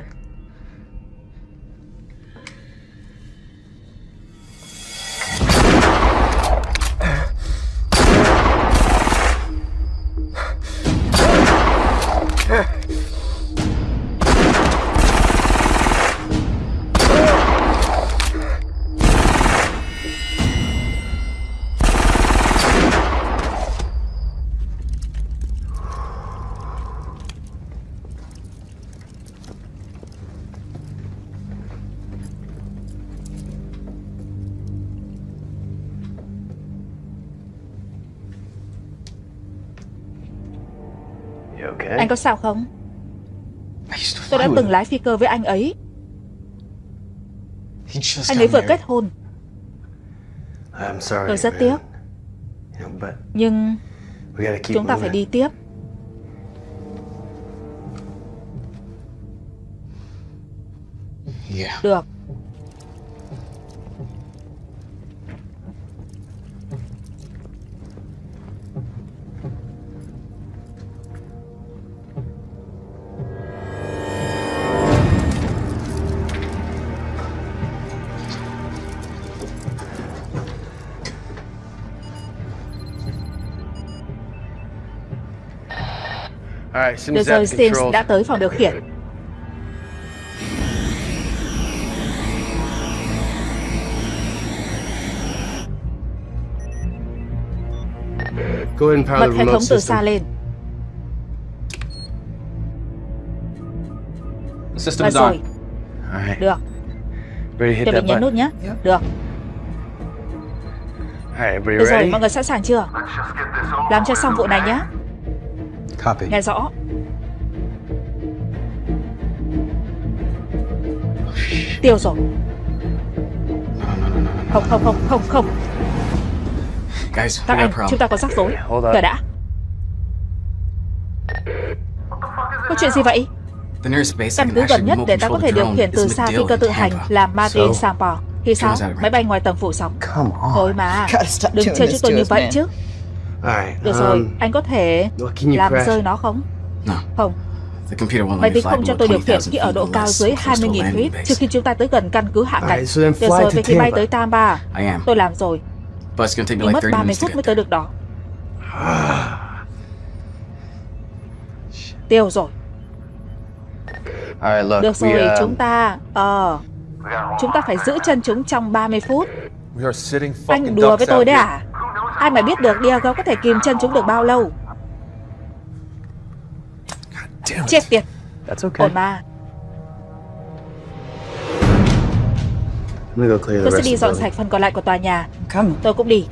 [SPEAKER 1] Anh có sao không? Tôi đã từng lái phi cơ với anh ấy. Anh ấy vừa kết hôn. Tôi rất tiếc. Nhưng chúng ta phải đi tiếp. Được. Được rồi, Sims đã tới phòng điều khiển. Bật hệ
[SPEAKER 6] remote
[SPEAKER 1] thống từ
[SPEAKER 6] system.
[SPEAKER 1] xa lên.
[SPEAKER 3] On.
[SPEAKER 1] rồi,
[SPEAKER 6] All right.
[SPEAKER 1] được.
[SPEAKER 6] That
[SPEAKER 1] mình nhấn nút nhé. Được. Được rồi,
[SPEAKER 6] ready?
[SPEAKER 1] mọi người sẵn sàng chưa? Làm cho xong vụ này nhé.
[SPEAKER 6] Copy.
[SPEAKER 1] Nghe rõ. Tiêu rồi. Không, không, không, không, không.
[SPEAKER 3] Guys,
[SPEAKER 1] Các anh, chúng ta có rắc rối. Chờ đã. Có chuyện gì vậy? Căn cứ gần nhất để ta có thể điều khiển từ xa phi cơ tự hành là Martin? Sampo. Thì sao? Máy bay ngoài tầng phủ sóng. Thôi mà, đừng chơi cho
[SPEAKER 4] this
[SPEAKER 1] tôi như vậy chứ.
[SPEAKER 6] All right.
[SPEAKER 1] Được rồi,
[SPEAKER 6] um,
[SPEAKER 1] anh có thể làm
[SPEAKER 6] crash?
[SPEAKER 1] rơi nó không?
[SPEAKER 3] No,
[SPEAKER 1] Không, máy tính không cho tôi điều khiển
[SPEAKER 3] 20,000
[SPEAKER 1] khi ở độ cao dưới
[SPEAKER 3] we're close to a
[SPEAKER 1] 20.000
[SPEAKER 3] landing
[SPEAKER 1] feet trước khi chúng ta tới gần căn cứ hạ cánh. Được rồi, vậy thì bay tới Tampa. Tôi làm rồi, nhưng
[SPEAKER 3] like
[SPEAKER 1] mất
[SPEAKER 3] 30
[SPEAKER 1] 30
[SPEAKER 3] minutes to
[SPEAKER 1] phút mới tới được đó. Tiêu rồi.
[SPEAKER 6] All right, look.
[SPEAKER 1] Được rồi,
[SPEAKER 6] we, uh,
[SPEAKER 1] chúng ta... Ờ... Chúng ta phải giữ chân chúng trong 30 phút. Anh đùa với tôi đấy
[SPEAKER 7] here.
[SPEAKER 1] à? Ai mà biết được Diego có thể kìm chân chúng được bao lâu? Chết tiệt,
[SPEAKER 6] That's okay.
[SPEAKER 1] ổn mà. Tôi sẽ đi dọn sạch phần còn lại của tòa nhà.
[SPEAKER 4] Come.
[SPEAKER 1] Tôi cũng đi.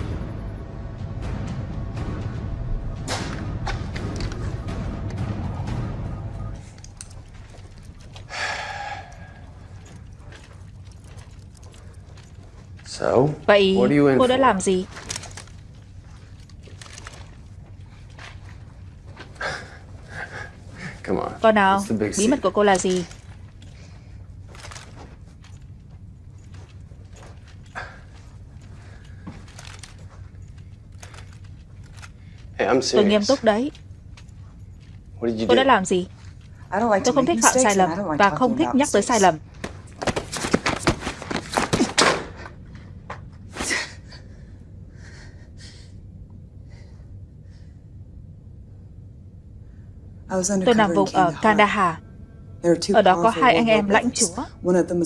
[SPEAKER 6] So,
[SPEAKER 1] Vậy cô đã làm gì?
[SPEAKER 6] Come on.
[SPEAKER 1] Con nào, bí mật của cô là gì?
[SPEAKER 6] Hey, I'm
[SPEAKER 1] Tôi nghiêm
[SPEAKER 6] serious.
[SPEAKER 1] túc đấy.
[SPEAKER 6] What did you
[SPEAKER 1] Cô đã
[SPEAKER 6] do?
[SPEAKER 1] làm gì?
[SPEAKER 4] I don't like to
[SPEAKER 1] Tôi không
[SPEAKER 4] make
[SPEAKER 1] thích phạm
[SPEAKER 4] mistakes
[SPEAKER 1] sai
[SPEAKER 4] and
[SPEAKER 1] lầm
[SPEAKER 4] I don't like
[SPEAKER 1] và không thích nhắc tới sai
[SPEAKER 4] mistakes.
[SPEAKER 1] lầm. Tôi nằm vùng ở
[SPEAKER 4] Kandahar.
[SPEAKER 1] Ở đó có hai anh em lãnh chúa.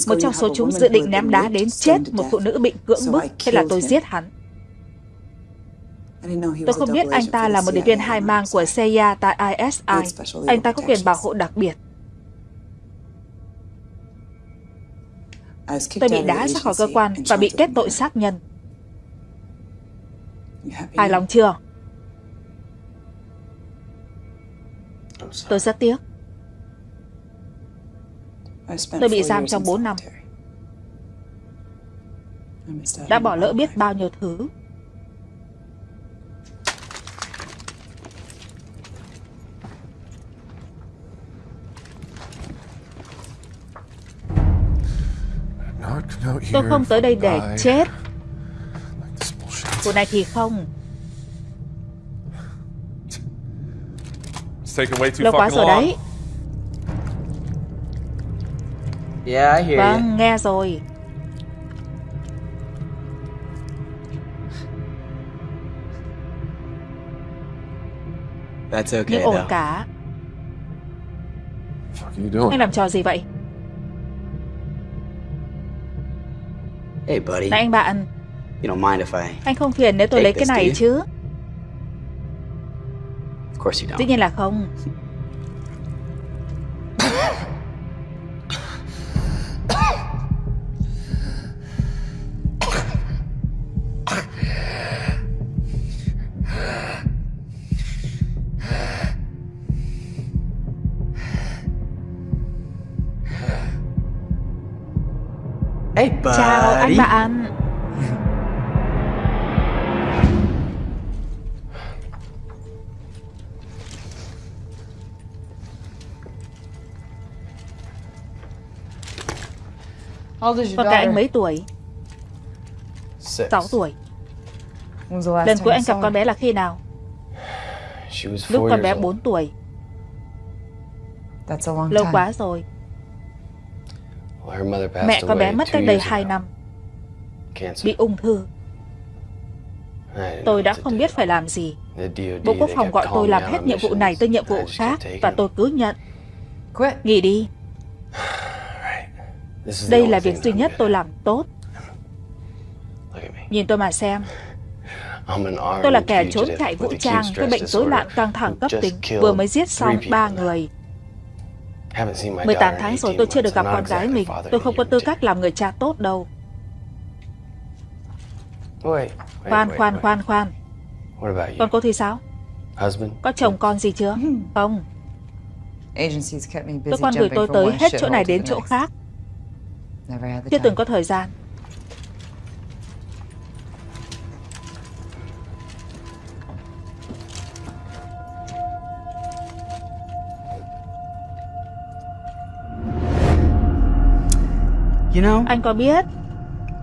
[SPEAKER 1] Một trong số chúng dự định ném đá đến chết một phụ nữ bị cưỡng bức. Thế là tôi giết hắn. Tôi không biết anh ta là một điệp viên hai mang của. CIA tại ISI. Anh ta có quyền bảo hộ đặc biệt. Tôi bị đá ra khỏi cơ quan và bị kết tội sát nhân. Hài lòng chưa? Tôi rất tiếc. Tôi bị giam trong
[SPEAKER 4] in
[SPEAKER 1] 4 năm. Đã bỏ lỡ biết bao nhiêu thứ. Tôi không tới đây để chết. Vụ này thì không. Lâu quá rồi đấy.
[SPEAKER 3] Yeah, I hear
[SPEAKER 1] Vâng, nghe rồi.
[SPEAKER 3] That's okay,
[SPEAKER 1] Nhưng ổn cả.
[SPEAKER 7] What are you doing?
[SPEAKER 1] Anh làm trò gì vậy?
[SPEAKER 8] Hey, buddy.
[SPEAKER 1] Này anh bạn,
[SPEAKER 8] You don't mind if I.
[SPEAKER 1] anh không phiền nếu tôi
[SPEAKER 8] Take
[SPEAKER 1] lấy cái này chứ?
[SPEAKER 8] Don't.
[SPEAKER 1] nhiên là không. Chào anh bạn. Con gái anh mấy tuổi? 6 tuổi. Lần cuối
[SPEAKER 9] you
[SPEAKER 1] anh gặp con bé là khi nào? Lúc con bé
[SPEAKER 6] years
[SPEAKER 1] 4
[SPEAKER 6] old.
[SPEAKER 1] tuổi. Lâu quá rồi. Mẹ con bé mất cách đây
[SPEAKER 6] years
[SPEAKER 1] 2
[SPEAKER 6] ago.
[SPEAKER 1] năm. Bị ung thư. Tôi đã không biết phải làm gì. Bộ Quốc phòng gọi tôi làm hết nhiệm vụ này tới nhiệm vụ khác và tôi cứ nhận. Nghỉ đi. Đây là việc duy nhất tôi làm tốt. Nhìn tôi mà xem. Tôi là kẻ trốn chạy vũ trang với bệnh rối loạn căng thẳng cấp tính vừa mới giết xong
[SPEAKER 6] three
[SPEAKER 1] 3
[SPEAKER 6] people.
[SPEAKER 1] người.
[SPEAKER 6] Haven't seen my
[SPEAKER 1] 18
[SPEAKER 6] daughter
[SPEAKER 1] tháng rồi
[SPEAKER 6] 18
[SPEAKER 1] tôi chưa được gặp con gái mình. Tôi không có tư cách làm người cha tốt đâu. Khoan, khoan, khoan, khoan. Còn cô thì sao? Có chồng con gì chưa? Không. Cơ quan gửi tôi tới hết chỗ này đến chỗ khác. Chưa từng có thời gian.
[SPEAKER 8] You know,
[SPEAKER 1] Anh có biết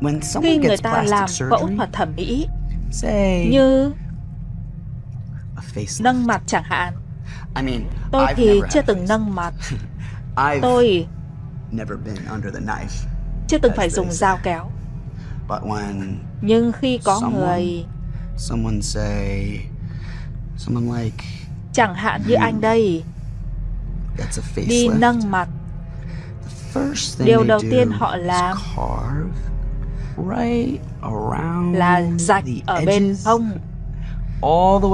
[SPEAKER 8] when
[SPEAKER 1] khi người ta làm phẫu thuật thẩm mỹ
[SPEAKER 8] say
[SPEAKER 1] như nâng mặt chẳng hạn,
[SPEAKER 8] I mean,
[SPEAKER 1] tôi
[SPEAKER 8] I've
[SPEAKER 1] thì chưa từng nâng mặt. Tôi chưa từng phải dùng dao kéo. Nhưng khi có người, chẳng hạn như anh đây, đi nâng mặt, điều đầu tiên họ làm là rạch ở bên hông,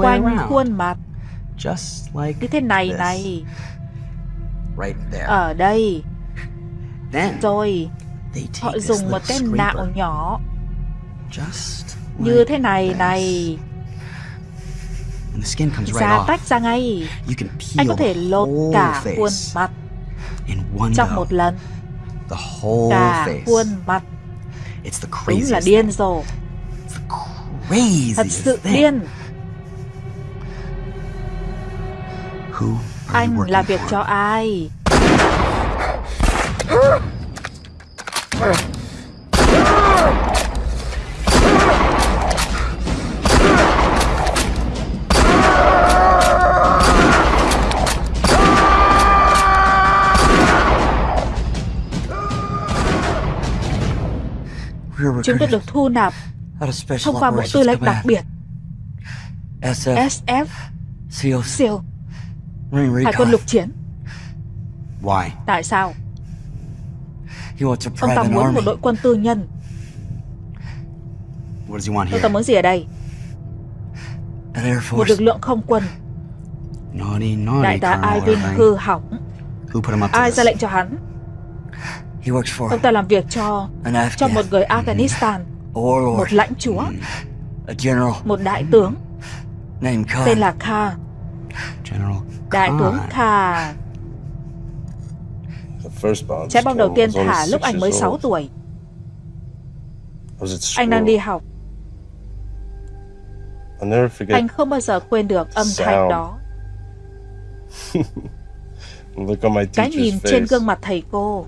[SPEAKER 1] quanh khuôn mặt, như thế này này, ở đây. Rồi họ dùng một cái nạo nhỏ.
[SPEAKER 8] Just
[SPEAKER 1] như thế này này,
[SPEAKER 8] and the skin comes right
[SPEAKER 1] da tách ra ngay.
[SPEAKER 8] You can
[SPEAKER 1] Anh có
[SPEAKER 8] peel
[SPEAKER 1] thể lột cả khuôn mặt
[SPEAKER 8] in one
[SPEAKER 1] trong một lần,
[SPEAKER 8] The whole
[SPEAKER 1] cả khuôn mặt.
[SPEAKER 8] It's the
[SPEAKER 1] Đúng là điên
[SPEAKER 8] thing.
[SPEAKER 1] rồ,
[SPEAKER 8] Craziest
[SPEAKER 1] thật sự điên. Anh làm việc cho ai? Chúng tôi được thu nạp thông qua Bộ Tư lệnh đặc biệt.
[SPEAKER 8] SF, Marine
[SPEAKER 1] Hải quân lục chiến. Tại sao? Ông ta muốn một đội quân tư nhân. Ông ta muốn gì ở đây? Một lực lượng không quân. Đại tá Ivan hư hỏng. Ai ra lệnh cho hắn? Ông ta làm việc cho cho một người Afghanistan,
[SPEAKER 8] a warlord,
[SPEAKER 1] một lãnh chúa,
[SPEAKER 8] general
[SPEAKER 1] một đại tướng tên là Kha, đại tướng. Kha. Trái bom đầu tiên thả lúc anh mới
[SPEAKER 7] years
[SPEAKER 1] 6
[SPEAKER 7] old.
[SPEAKER 1] tuổi. Anh đang đi học. Anh không bao giờ quên được âm thanh đó. Cái nhìn trên gương mặt thầy cô.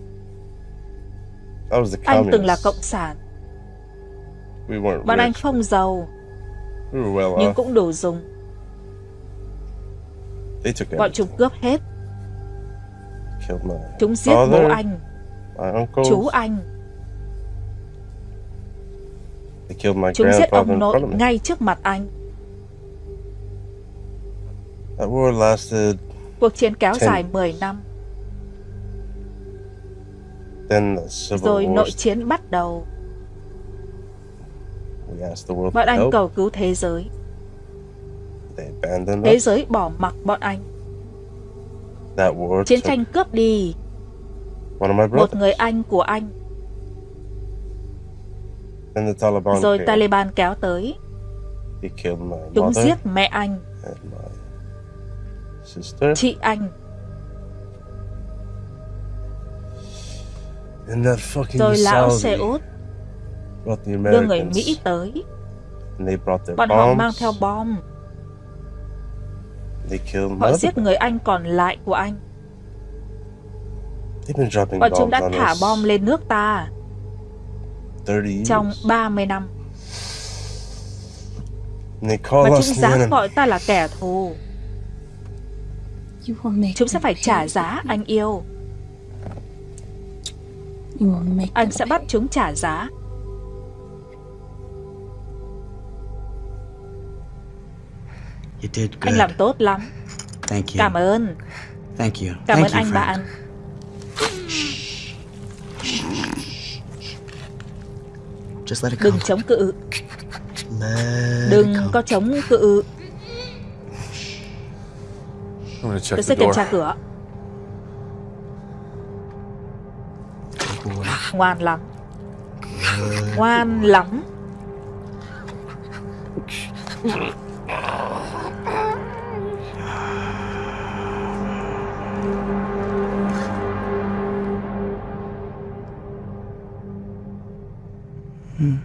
[SPEAKER 1] Anh từng là cộng sản. Bọn anh không giàu, nhưng cũng đủ dùng. Bọn chúng cướp hết. Chúng giết bố anh,
[SPEAKER 7] uncles.
[SPEAKER 1] chú anh. Chúng giết ông nội ngay trước mặt anh. Cuộc chiến kéo dài 10 năm, rồi nội chiến bắt đầu. Bọn anh cầu cứu thế giới. Thế giới bỏ mặc bọn anh. Chiến tranh cướp đi một người anh của anh. Rồi. Taliban kéo tới. Chúng giết mẹ anh, chị anh. Rồi lão xe út đưa người. Mỹ tới. Bọn họ mang theo bom.
[SPEAKER 7] They killed my
[SPEAKER 1] Họ giết người anh còn lại của anh. Bọn chúng đã thả bom lên nước ta
[SPEAKER 7] 30 years.
[SPEAKER 1] trong 30 năm. Và chúng dám gọi ta là kẻ thù. Chúng sẽ phải trả giá anh yêu. Anh sẽ bắt chúng trả giá. Anh làm tốt lắm.
[SPEAKER 8] Thank you.
[SPEAKER 1] Cảm ơn.
[SPEAKER 8] Thank you.
[SPEAKER 1] Cảm
[SPEAKER 8] Thank
[SPEAKER 1] ơn
[SPEAKER 8] you,
[SPEAKER 1] anh
[SPEAKER 8] friend.
[SPEAKER 1] bạn.
[SPEAKER 8] Just let it go.
[SPEAKER 1] Đừng chống cự.
[SPEAKER 8] Let
[SPEAKER 1] Đừng
[SPEAKER 8] it go.
[SPEAKER 1] có chống cự. Tôi
[SPEAKER 7] the
[SPEAKER 1] sẽ kiểm tra cửa.
[SPEAKER 8] Good boy.
[SPEAKER 1] Ngoan lắm. Ngoan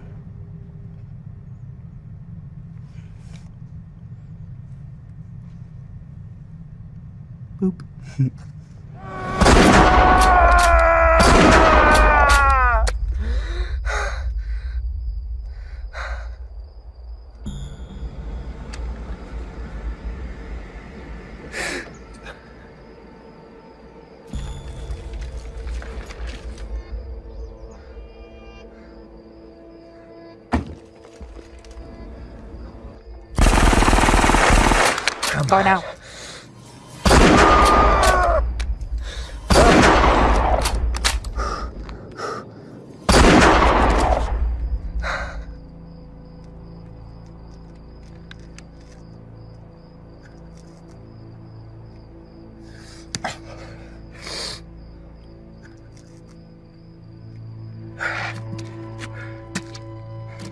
[SPEAKER 1] lắm. Coi nào.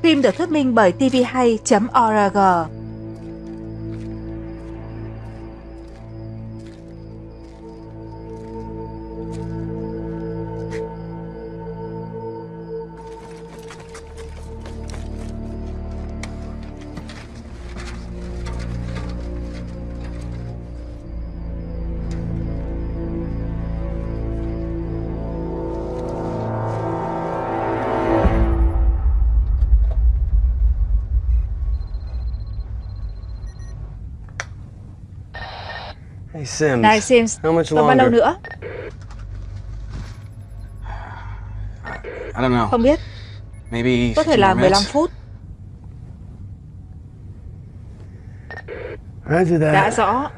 [SPEAKER 1] Phim được thuyết minh bởi tvhay.org.
[SPEAKER 6] Sims.
[SPEAKER 1] Này Sims,
[SPEAKER 6] How much
[SPEAKER 1] còn bao lâu
[SPEAKER 6] longer?
[SPEAKER 1] nữa?
[SPEAKER 8] I don't know.
[SPEAKER 1] Không biết,
[SPEAKER 8] Maybe
[SPEAKER 1] có thể
[SPEAKER 8] 15
[SPEAKER 1] là 15
[SPEAKER 8] minutes.
[SPEAKER 1] phút.
[SPEAKER 6] Roger that.
[SPEAKER 1] Đã rõ.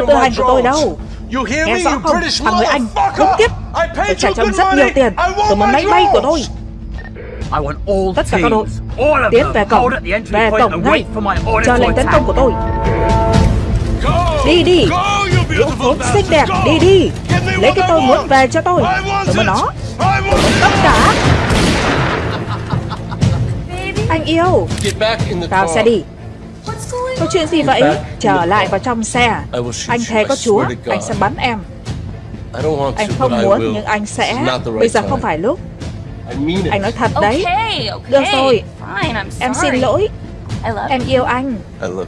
[SPEAKER 1] Cơ tự hành của tôi đâu. Nghe rõ không, thằng người Anh, khốn kiếp Tôi trả cho ông rất nhiều tiền. Tôi muốn máy bay của tôi. Tất cả các đội Tiến về cổng. Về cổng ngay Chờ lệnh tấn công của tôi. Đi đi. Lũ khốn xinh đẹp. Đi đi. Lấy cái tôi muốn về cho tôi. Tôi muốn nó tất cả. Anh yêu. Vào xe đi Có chuyện gì vậy? Trở lại vào trong xe Anh thề có chúa Anh sẽ bắn em. Anh không muốn nhưng anh sẽ. Bây giờ không phải lúc. Anh nói thật đấy. Được rồi. Em xin lỗi. Em yêu anh.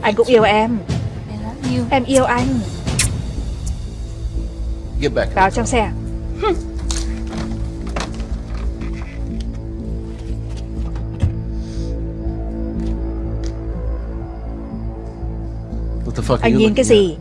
[SPEAKER 1] Anh cũng yêu em. Em yêu anh. Vào trong xe Anh nhìn cái gì?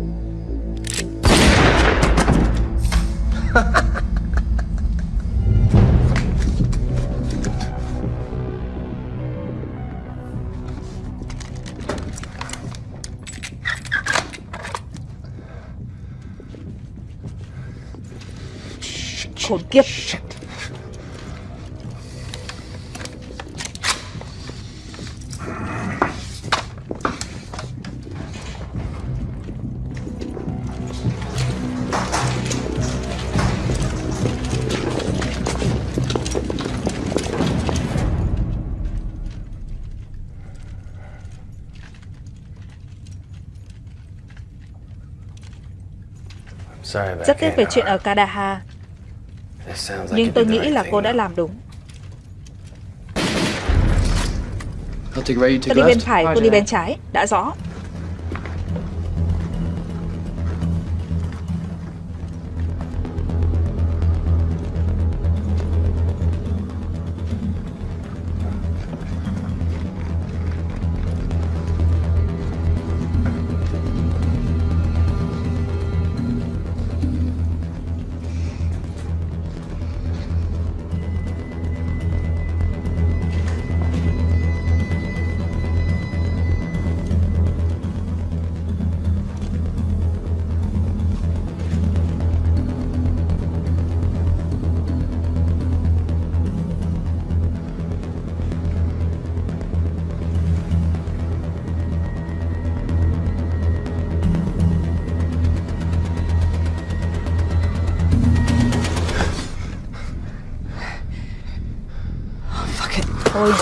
[SPEAKER 1] Khốn kiếp Rất tiếc về chuyện ở Kadaha. Nhưng tôi nghĩ là cô đã làm đúng. Tôi đi bên phải, cô đi bên trái Đã rõ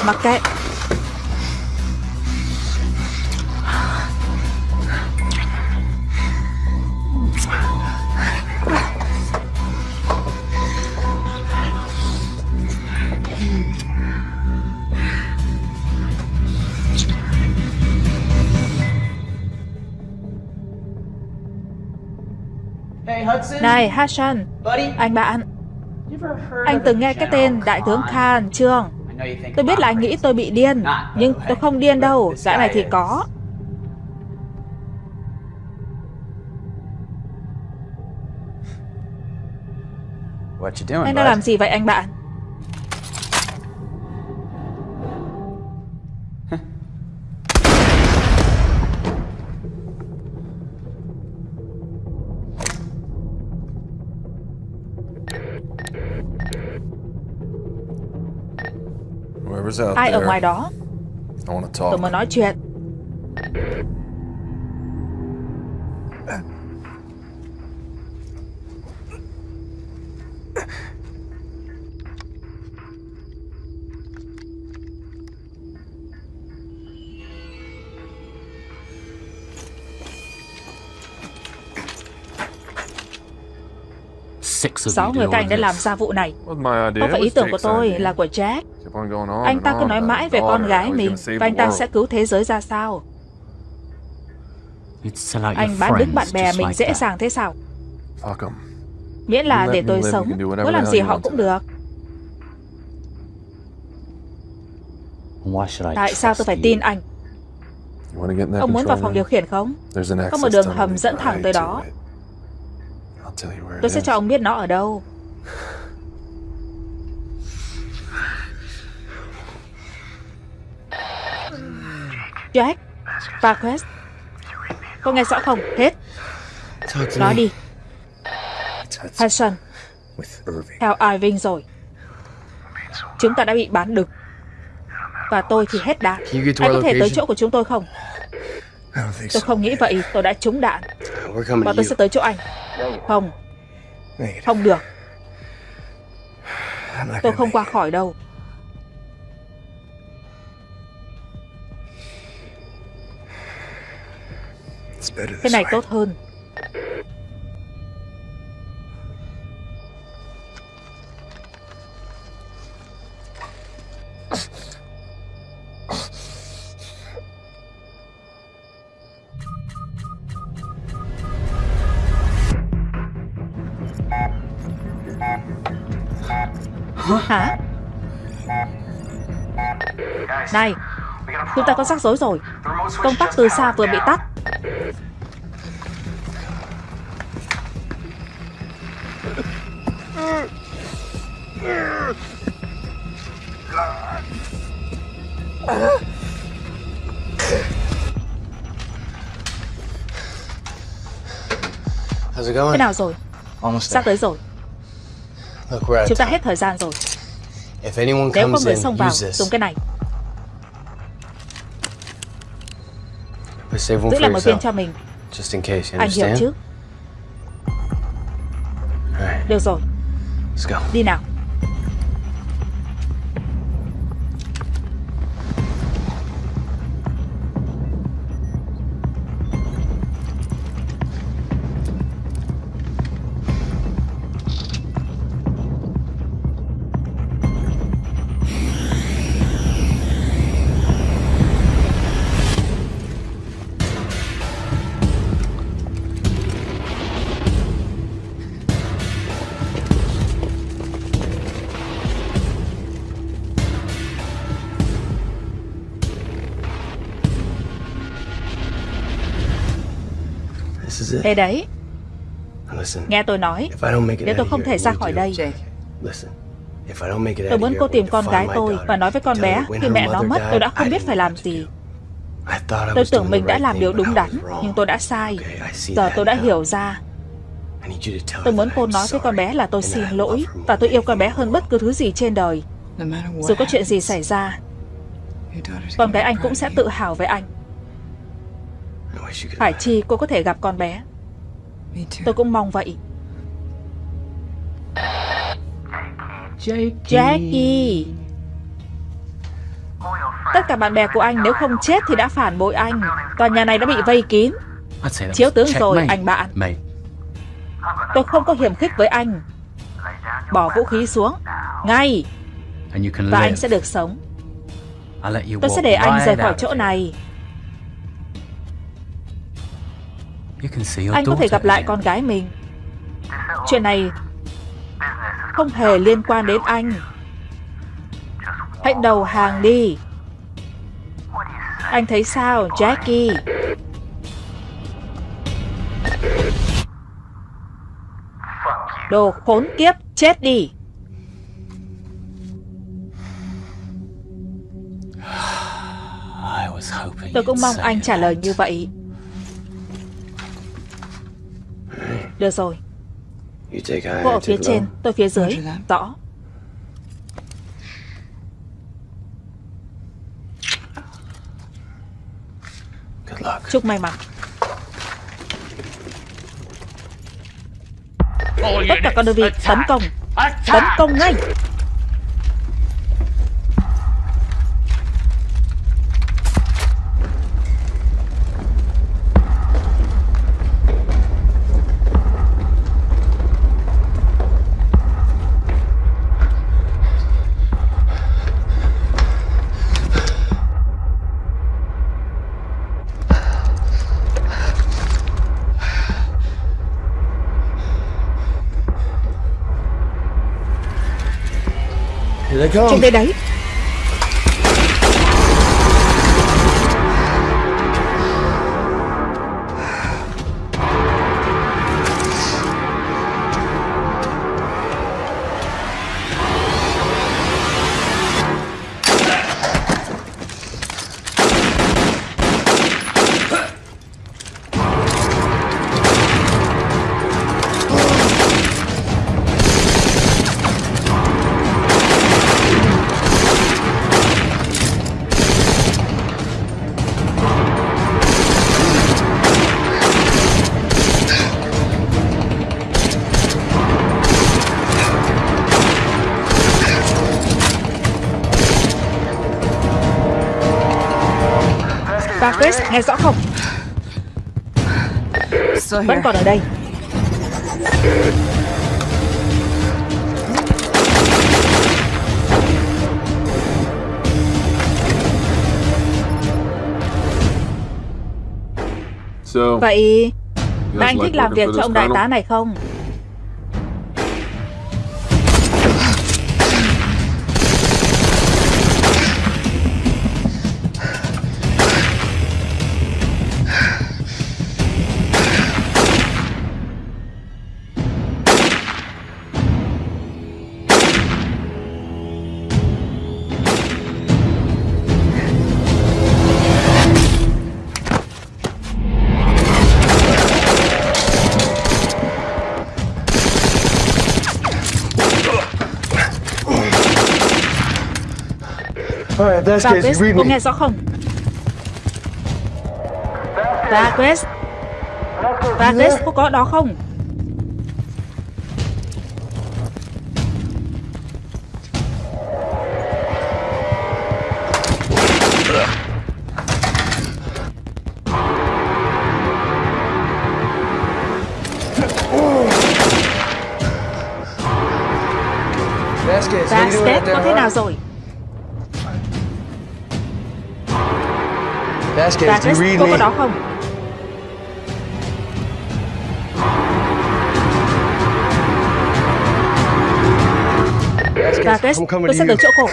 [SPEAKER 1] mặc kệ Này Hassan. Anh bạn. Anh từng nghe cái tên Đại tướng Khan chưa Tôi biết là anh nghĩ tôi bị điên Nhưng tôi không điên đâu Dã này thì có. Anh đang làm gì vậy anh bạn Ai ở ngoài đó? Tôi muốn nói chuyện Sáu người các anh đã làm ra vụ này. Không phải ý tưởng của tôi, là của Jack? Anh ta cứ nói mãi về con gái mình Và anh ta sẽ cứu thế giới ra sao? Anh bán đứng bạn bè mình dễ dàng thế sao? Miễn là để tôi sống Muốn làm gì họ cũng được. Tại sao tôi phải tin anh? Ông muốn vào phòng điều khiển không? Có một đường hầm dẫn thẳng tới đó Tôi sẽ cho ông biết nó ở đâu. Jack Và Quest Có nghe rõ không? Hết. Nói đi.
[SPEAKER 2] Hudson
[SPEAKER 1] theo Irving rồi. Chúng ta đã bị bán đực Và tôi thì hết đạn. Anh có thể tới chỗ của chúng tôi không? Tôi không nghĩ vậy. Tôi đã trúng đạn. Và tôi sẽ tới chỗ anh. Không, không được. Tôi không qua khỏi đâu. Thế
[SPEAKER 2] this
[SPEAKER 1] này tốt hơn Hả? Này, chúng ta có rắc rối rồi. Công tắc từ xa vừa bị tắt. Thế nào rồi? Sắp tới rồi Chúng ta hết thời gian rồi.
[SPEAKER 6] If anyone
[SPEAKER 1] Nếu có người xông vào dùng cái này. Giữ lại một viên cho mình.
[SPEAKER 6] just in case. You
[SPEAKER 1] Anh hiểu chứ? Được rồi,
[SPEAKER 6] let's go.
[SPEAKER 1] đi nào Đây đấy, nghe tôi nói Nếu tôi không thể ra khỏi đây? Tôi muốn cô tìm con gái tôi. Và nói với con bé Khi mẹ nó mất tôi đã không biết phải làm gì. Tôi tưởng mình đã làm điều đúng đắn. Nhưng tôi đã sai. Giờ tôi đã hiểu ra. Tôi muốn cô nói với con bé là tôi xin lỗi Và tôi yêu con bé hơn bất cứ thứ gì trên đời. Dù có chuyện gì xảy ra Con gái anh cũng sẽ tự hào với anh. Phải chi cô có thể gặp con bé. Tôi cũng mong vậy.
[SPEAKER 5] Jakey.
[SPEAKER 1] Jackie. Tất cả bạn bè của anh nếu không chết thì đã phản bội anh. Tòa nhà này đã bị vây kín. Chiếu tướng rồi anh bạn. Tôi không có hiểm khích với anh. Bỏ vũ khí xuống. Ngay. Và anh sẽ được sống. Tôi sẽ để anh rời khỏi chỗ này Anh có thể gặp lại con gái mình. Chuyện này Không hề liên quan đến anh. Hãy đầu hàng đi. Anh thấy sao Jackie? Đồ khốn kiếp Chết đi. Tôi cũng mong anh trả lời như vậy Được rồi. Cô ở phía trên. Tôi phía dưới. Rõ.
[SPEAKER 6] Good luck.
[SPEAKER 1] Chúc may mắn. Tất cả các đơn vị tấn công. Tấn công ngay
[SPEAKER 6] Here they.
[SPEAKER 1] Chúng đây đấy nghe rõ không? Vẫn còn ở đây.
[SPEAKER 10] So,
[SPEAKER 1] Vậy anh thích làm việc cho ông đại tá này không? Cô
[SPEAKER 6] me.
[SPEAKER 1] nghe rõ không? Chris, cô có ở đó không?
[SPEAKER 6] Vasquez,
[SPEAKER 1] có thế nào rồi?
[SPEAKER 6] Vasquez, do you read
[SPEAKER 1] cô có
[SPEAKER 6] me?
[SPEAKER 1] đó không?
[SPEAKER 6] Vasquez,
[SPEAKER 1] tôi sẽ tới chỗ cô.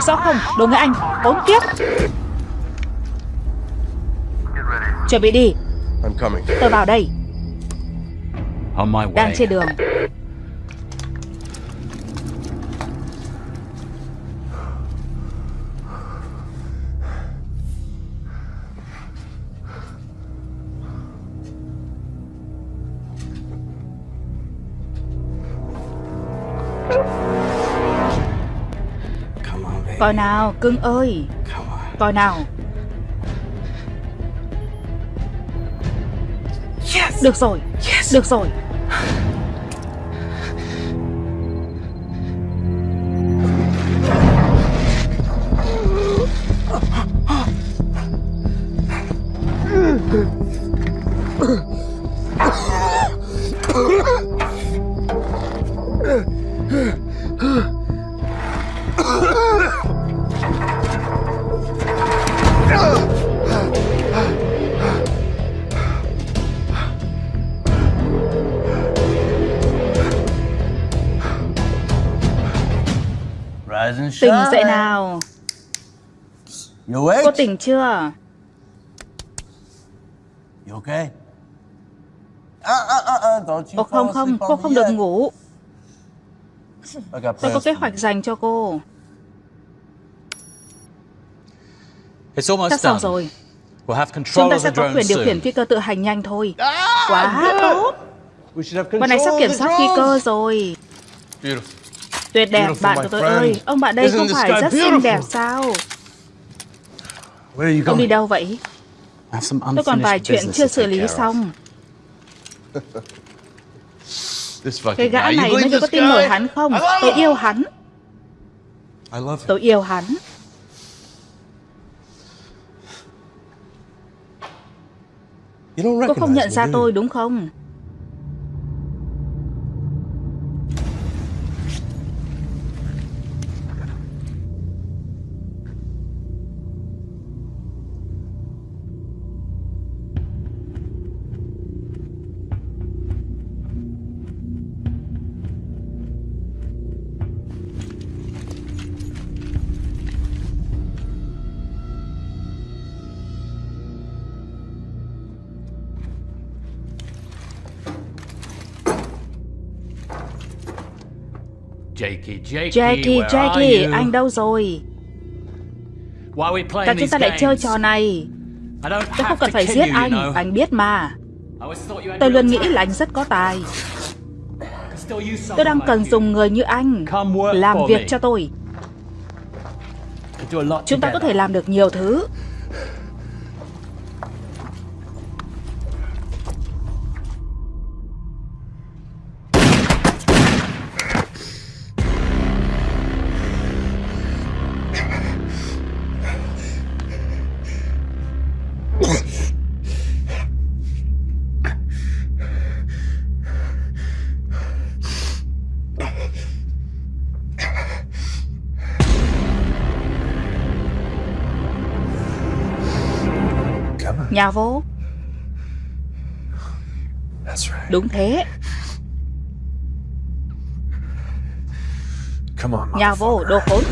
[SPEAKER 1] Nghe rõ không? Đồ người Anh, bốn kiếp. Chuẩn bị đi, tôi vào đây, đang trên đường. Coi nào, cưng ơi, coi nào. Được rồi, được rồi. Tỉnh dậy nào, cô tỉnh chưa?
[SPEAKER 6] You okay? Uh, uh, uh, uh, don't you
[SPEAKER 1] Ồ không không, cô không được ngủ. Tôi có kế hoạch dành cho cô.
[SPEAKER 5] It's almost
[SPEAKER 1] Sắp xong
[SPEAKER 5] done.
[SPEAKER 1] rồi,
[SPEAKER 5] We'll have
[SPEAKER 1] chúng
[SPEAKER 5] control
[SPEAKER 1] ta sẽ có quyền điều khiển phi cơ tự hành nhanh thôi.
[SPEAKER 6] Ah,
[SPEAKER 1] Quá tốt, bọn này sắp kiểm soát phi cơ rồi.
[SPEAKER 6] Beautiful.
[SPEAKER 1] Tuyệt đẹp, bạn của tôi ơi. Ông bạn đây không phải rất xinh đẹp sao? Ông đi đâu vậy? Tôi còn vài chuyện chưa xử lý xong. Cái gã này, người có tin nổi hắn không? Tôi yêu hắn, tôi yêu hắn. Cô không nhận ra tôi đúng không? Jackie, Jackie, anh đâu rồi? Tại chúng ta lại chơi trò này. Tôi không cần phải giết anh, anh biết mà. Tôi luôn nghĩ là anh rất có tài. Tôi đang cần dùng người như anh làm việc cho tôi. Chúng ta có thể làm được nhiều thứ. Nhà vô. Đúng thế. Nhà vô, đồ khốn.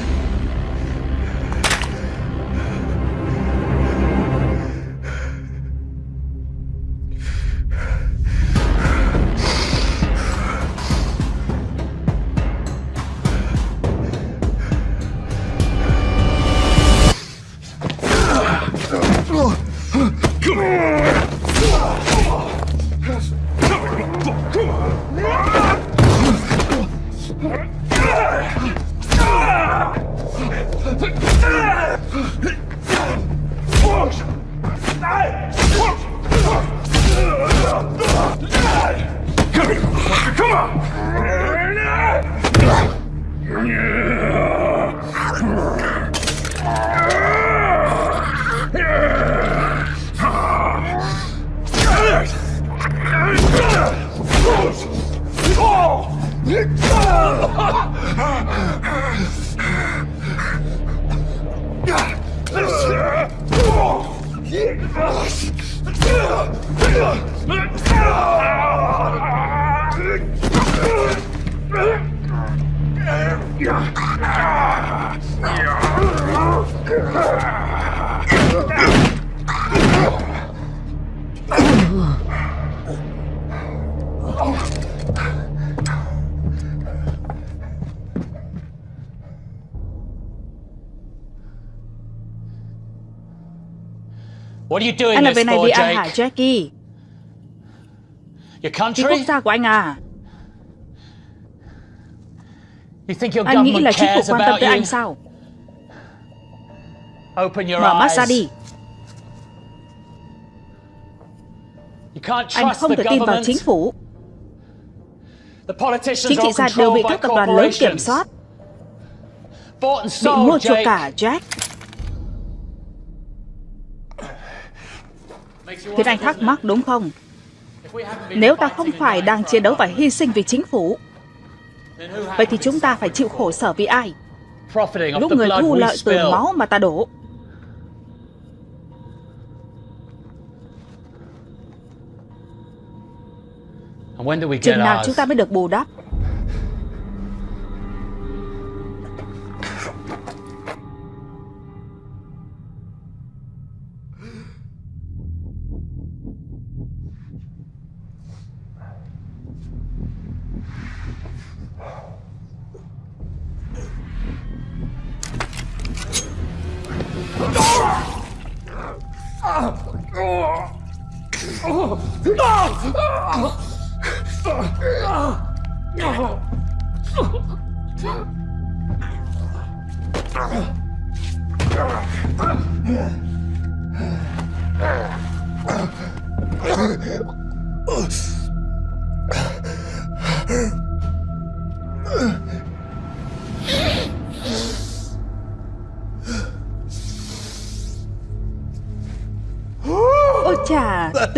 [SPEAKER 1] Anh làm việc này vì ai hả? Jackie?
[SPEAKER 5] Your
[SPEAKER 1] Vì quốc gia của anh à?
[SPEAKER 5] You think your
[SPEAKER 1] Anh nghĩ
[SPEAKER 5] government
[SPEAKER 1] là chính phủ
[SPEAKER 5] cares
[SPEAKER 1] quan tâm
[SPEAKER 5] about
[SPEAKER 1] tới
[SPEAKER 5] you?
[SPEAKER 1] anh sao?
[SPEAKER 5] Open your
[SPEAKER 1] Mở mắt
[SPEAKER 5] eyes.
[SPEAKER 1] ra đi.
[SPEAKER 5] You can't
[SPEAKER 1] Anh
[SPEAKER 5] trust
[SPEAKER 1] không
[SPEAKER 5] the
[SPEAKER 1] thể tin vào
[SPEAKER 5] government.
[SPEAKER 1] chính phủ.
[SPEAKER 5] The politicians
[SPEAKER 1] Chính trị
[SPEAKER 5] are
[SPEAKER 1] gia đều bị các tập đoàn lớn kiểm soát, bị mua chuộc
[SPEAKER 5] Jake.
[SPEAKER 1] cả, Jack. Khiến
[SPEAKER 5] wonder,
[SPEAKER 1] anh thắc mắc đúng không? Nếu ta không phải đang chiến đấu và hy sinh vì chính phủ, vậy thì chúng ta phải chịu khổ sở vì ai? Lúc người thu lợi từ máu mà ta đổ. Chừng nào chúng ta mới được bù đắp? Ôi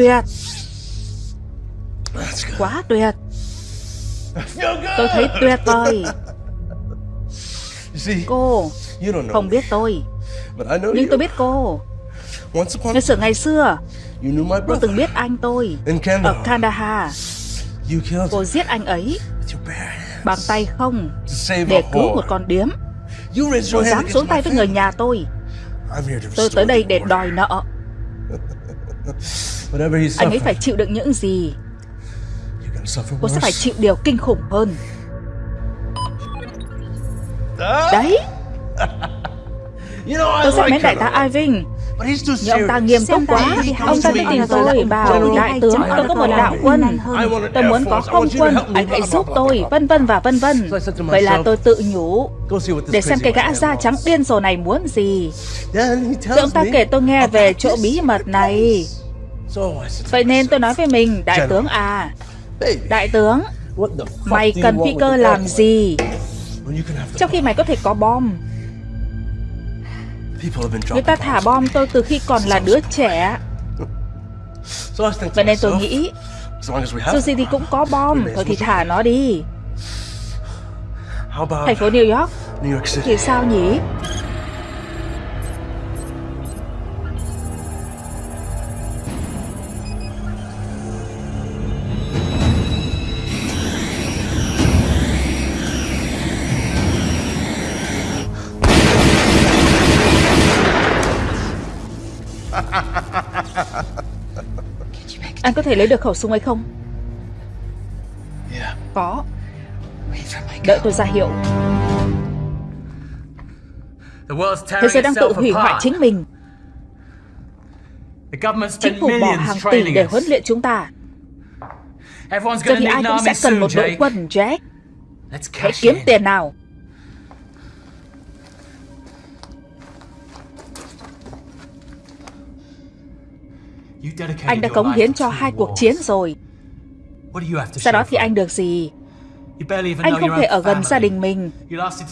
[SPEAKER 1] tuyệt, quá tuyệt. Tôi thấy tuyệt vời. Cô không biết tôi, nhưng tôi biết cô. Ngày xưa ngày xưa, cô từng biết anh tôi ở
[SPEAKER 2] Kandahar.
[SPEAKER 1] Cô giết anh ấy bằng tay không để cứu một con điếm. Cô dám xuống tay với người nhà tôi. Tôi tới đây để đòi nợ.
[SPEAKER 2] Whatever he
[SPEAKER 1] Anh ấy phải chịu đựng những gì,
[SPEAKER 2] you can suffer
[SPEAKER 1] cô sẽ phải chịu điều kinh khủng hơn. Đấy.
[SPEAKER 2] You know, I
[SPEAKER 1] Tôi
[SPEAKER 2] like
[SPEAKER 1] mến đại tá Irving. Nhưng ông ta nghiêm túc quá Ông ta
[SPEAKER 11] bao
[SPEAKER 1] tìm tôi bảo Đại tướng tôi có một đạo quân Tôi muốn có không
[SPEAKER 2] want you to
[SPEAKER 1] quân
[SPEAKER 2] help me,
[SPEAKER 1] Anh hãy giúp tôi. Vân vân và vân vân. Vậy là tôi tự nhủ Để xem cái gã da trắng điên rồ này muốn gì. Rồi ông ta
[SPEAKER 2] me
[SPEAKER 1] kể tôi nghe về chỗ bí mật này Vậy nên tôi nói với mình Đại tướng à Đại tướng Mày cần phi cơ làm gì? Trong khi mày có thể có bom. Người ta thả bom tôi từ khi còn là đứa trẻ. Vậy nên tôi nghĩ Dù gì thì cũng có bom. Thôi thì thả nó đi. Thành phố New York. Thì sao nhỉ Anh có thể lấy được khẩu súng ấy không? Có. Đợi tôi ra hiệu.
[SPEAKER 5] The world's
[SPEAKER 1] Thế giới đang tự hủy hoại chính mình. Chính phủ bỏ hàng tỷ để huấn luyện chúng ta. Giờ thì ai cũng sẽ cần một đội quân Jack.
[SPEAKER 5] Let's
[SPEAKER 1] Hãy kiếm tiền nào Anh đã cống hiến cho hai cuộc chiến rồi. Sau đó thì anh được gì? Anh không thể ở gần gia đình mình.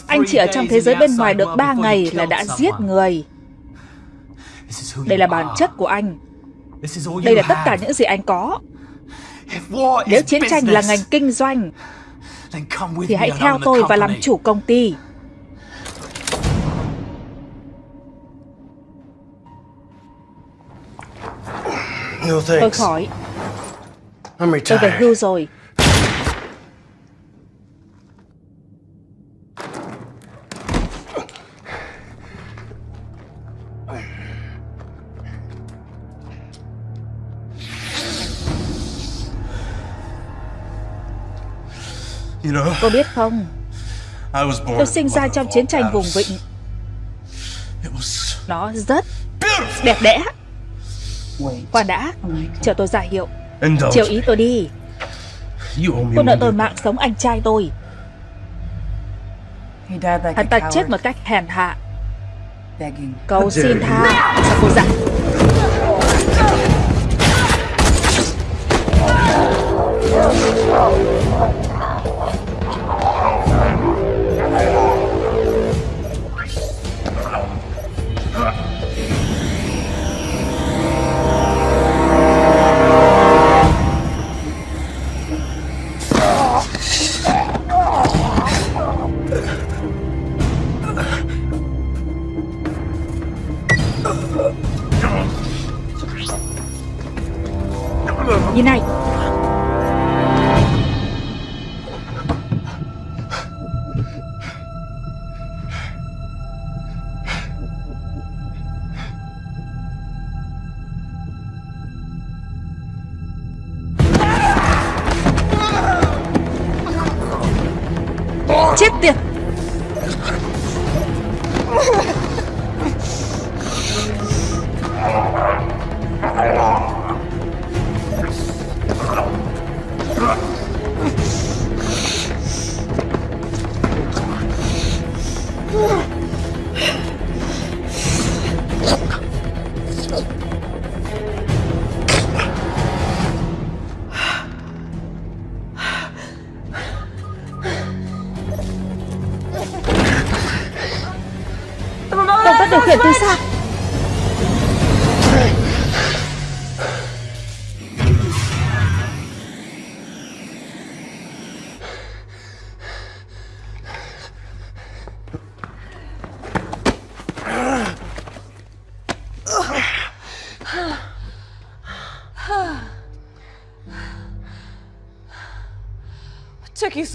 [SPEAKER 1] Anh chỉ ở trong thế giới bên ngoài được
[SPEAKER 5] world
[SPEAKER 1] 3
[SPEAKER 5] before you
[SPEAKER 1] ngày là đã giết người. Đây là bản chất của anh. Đây là tất cả những gì anh có. Nếu chiến tranh là ngành kinh doanh Thì hãy theo tôi và làm chủ công ty Tôi khỏi.
[SPEAKER 2] I'm
[SPEAKER 1] Tôi về hưu rồi.
[SPEAKER 2] You know,
[SPEAKER 1] Cô biết không?
[SPEAKER 2] I was born.
[SPEAKER 1] Tôi sinh ra trong chiến tranh vùng vịnh. Nó rất đẹp đẽ. Khoan đã. Chờ tôi ra hiệu. Chiều ý tôi đi. Cô nợ tôi mạng sống anh trai tôi. Hắn ta chết một cách hèn hạ. Cầu xin tha. Sao cô dặn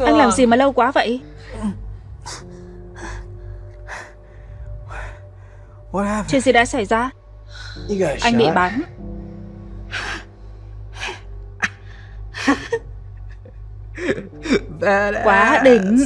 [SPEAKER 1] Anh làm gì mà lâu quá vậy?
[SPEAKER 8] What happened?
[SPEAKER 1] Chuyện gì đã xảy ra? Anh bị bắn. Quá đỉnh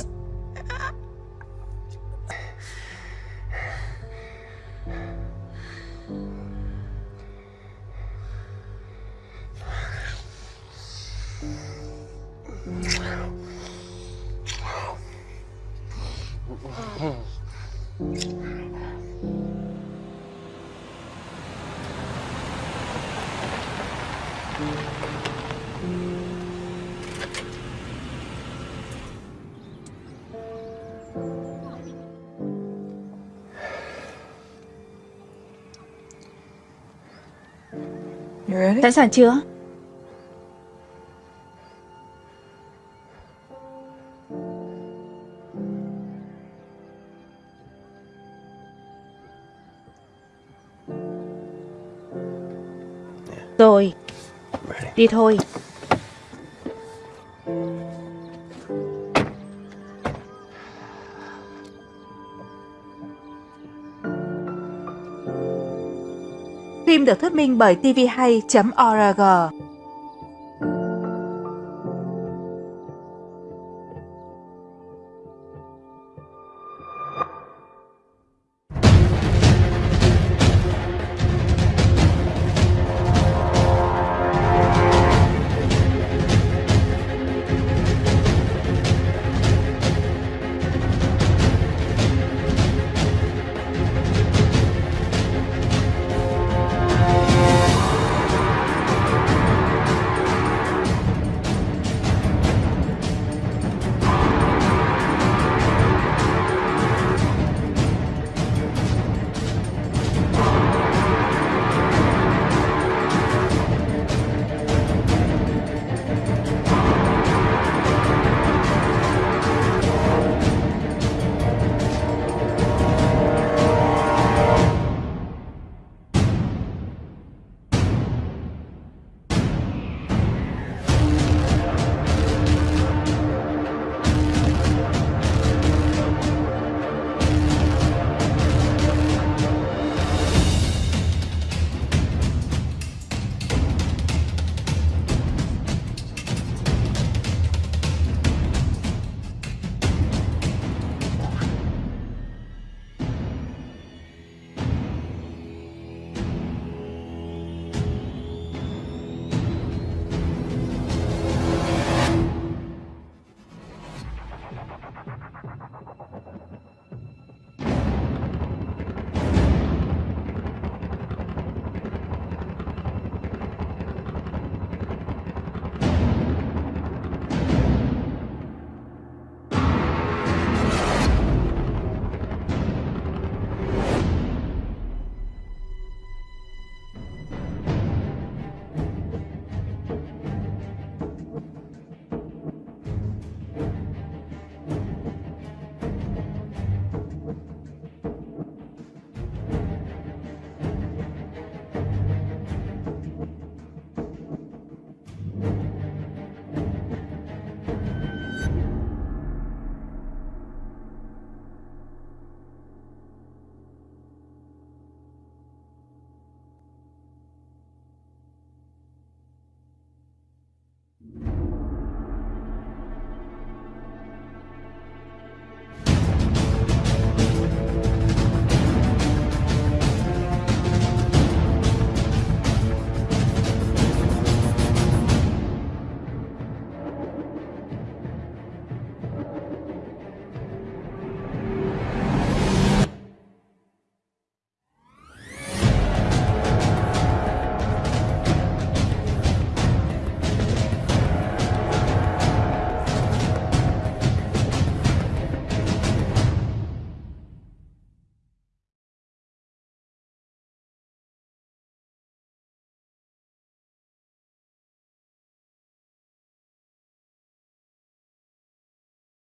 [SPEAKER 1] Sẵn sàng chưa? Rồi, đi thôi. Được thuyết minh bởi tvhay.org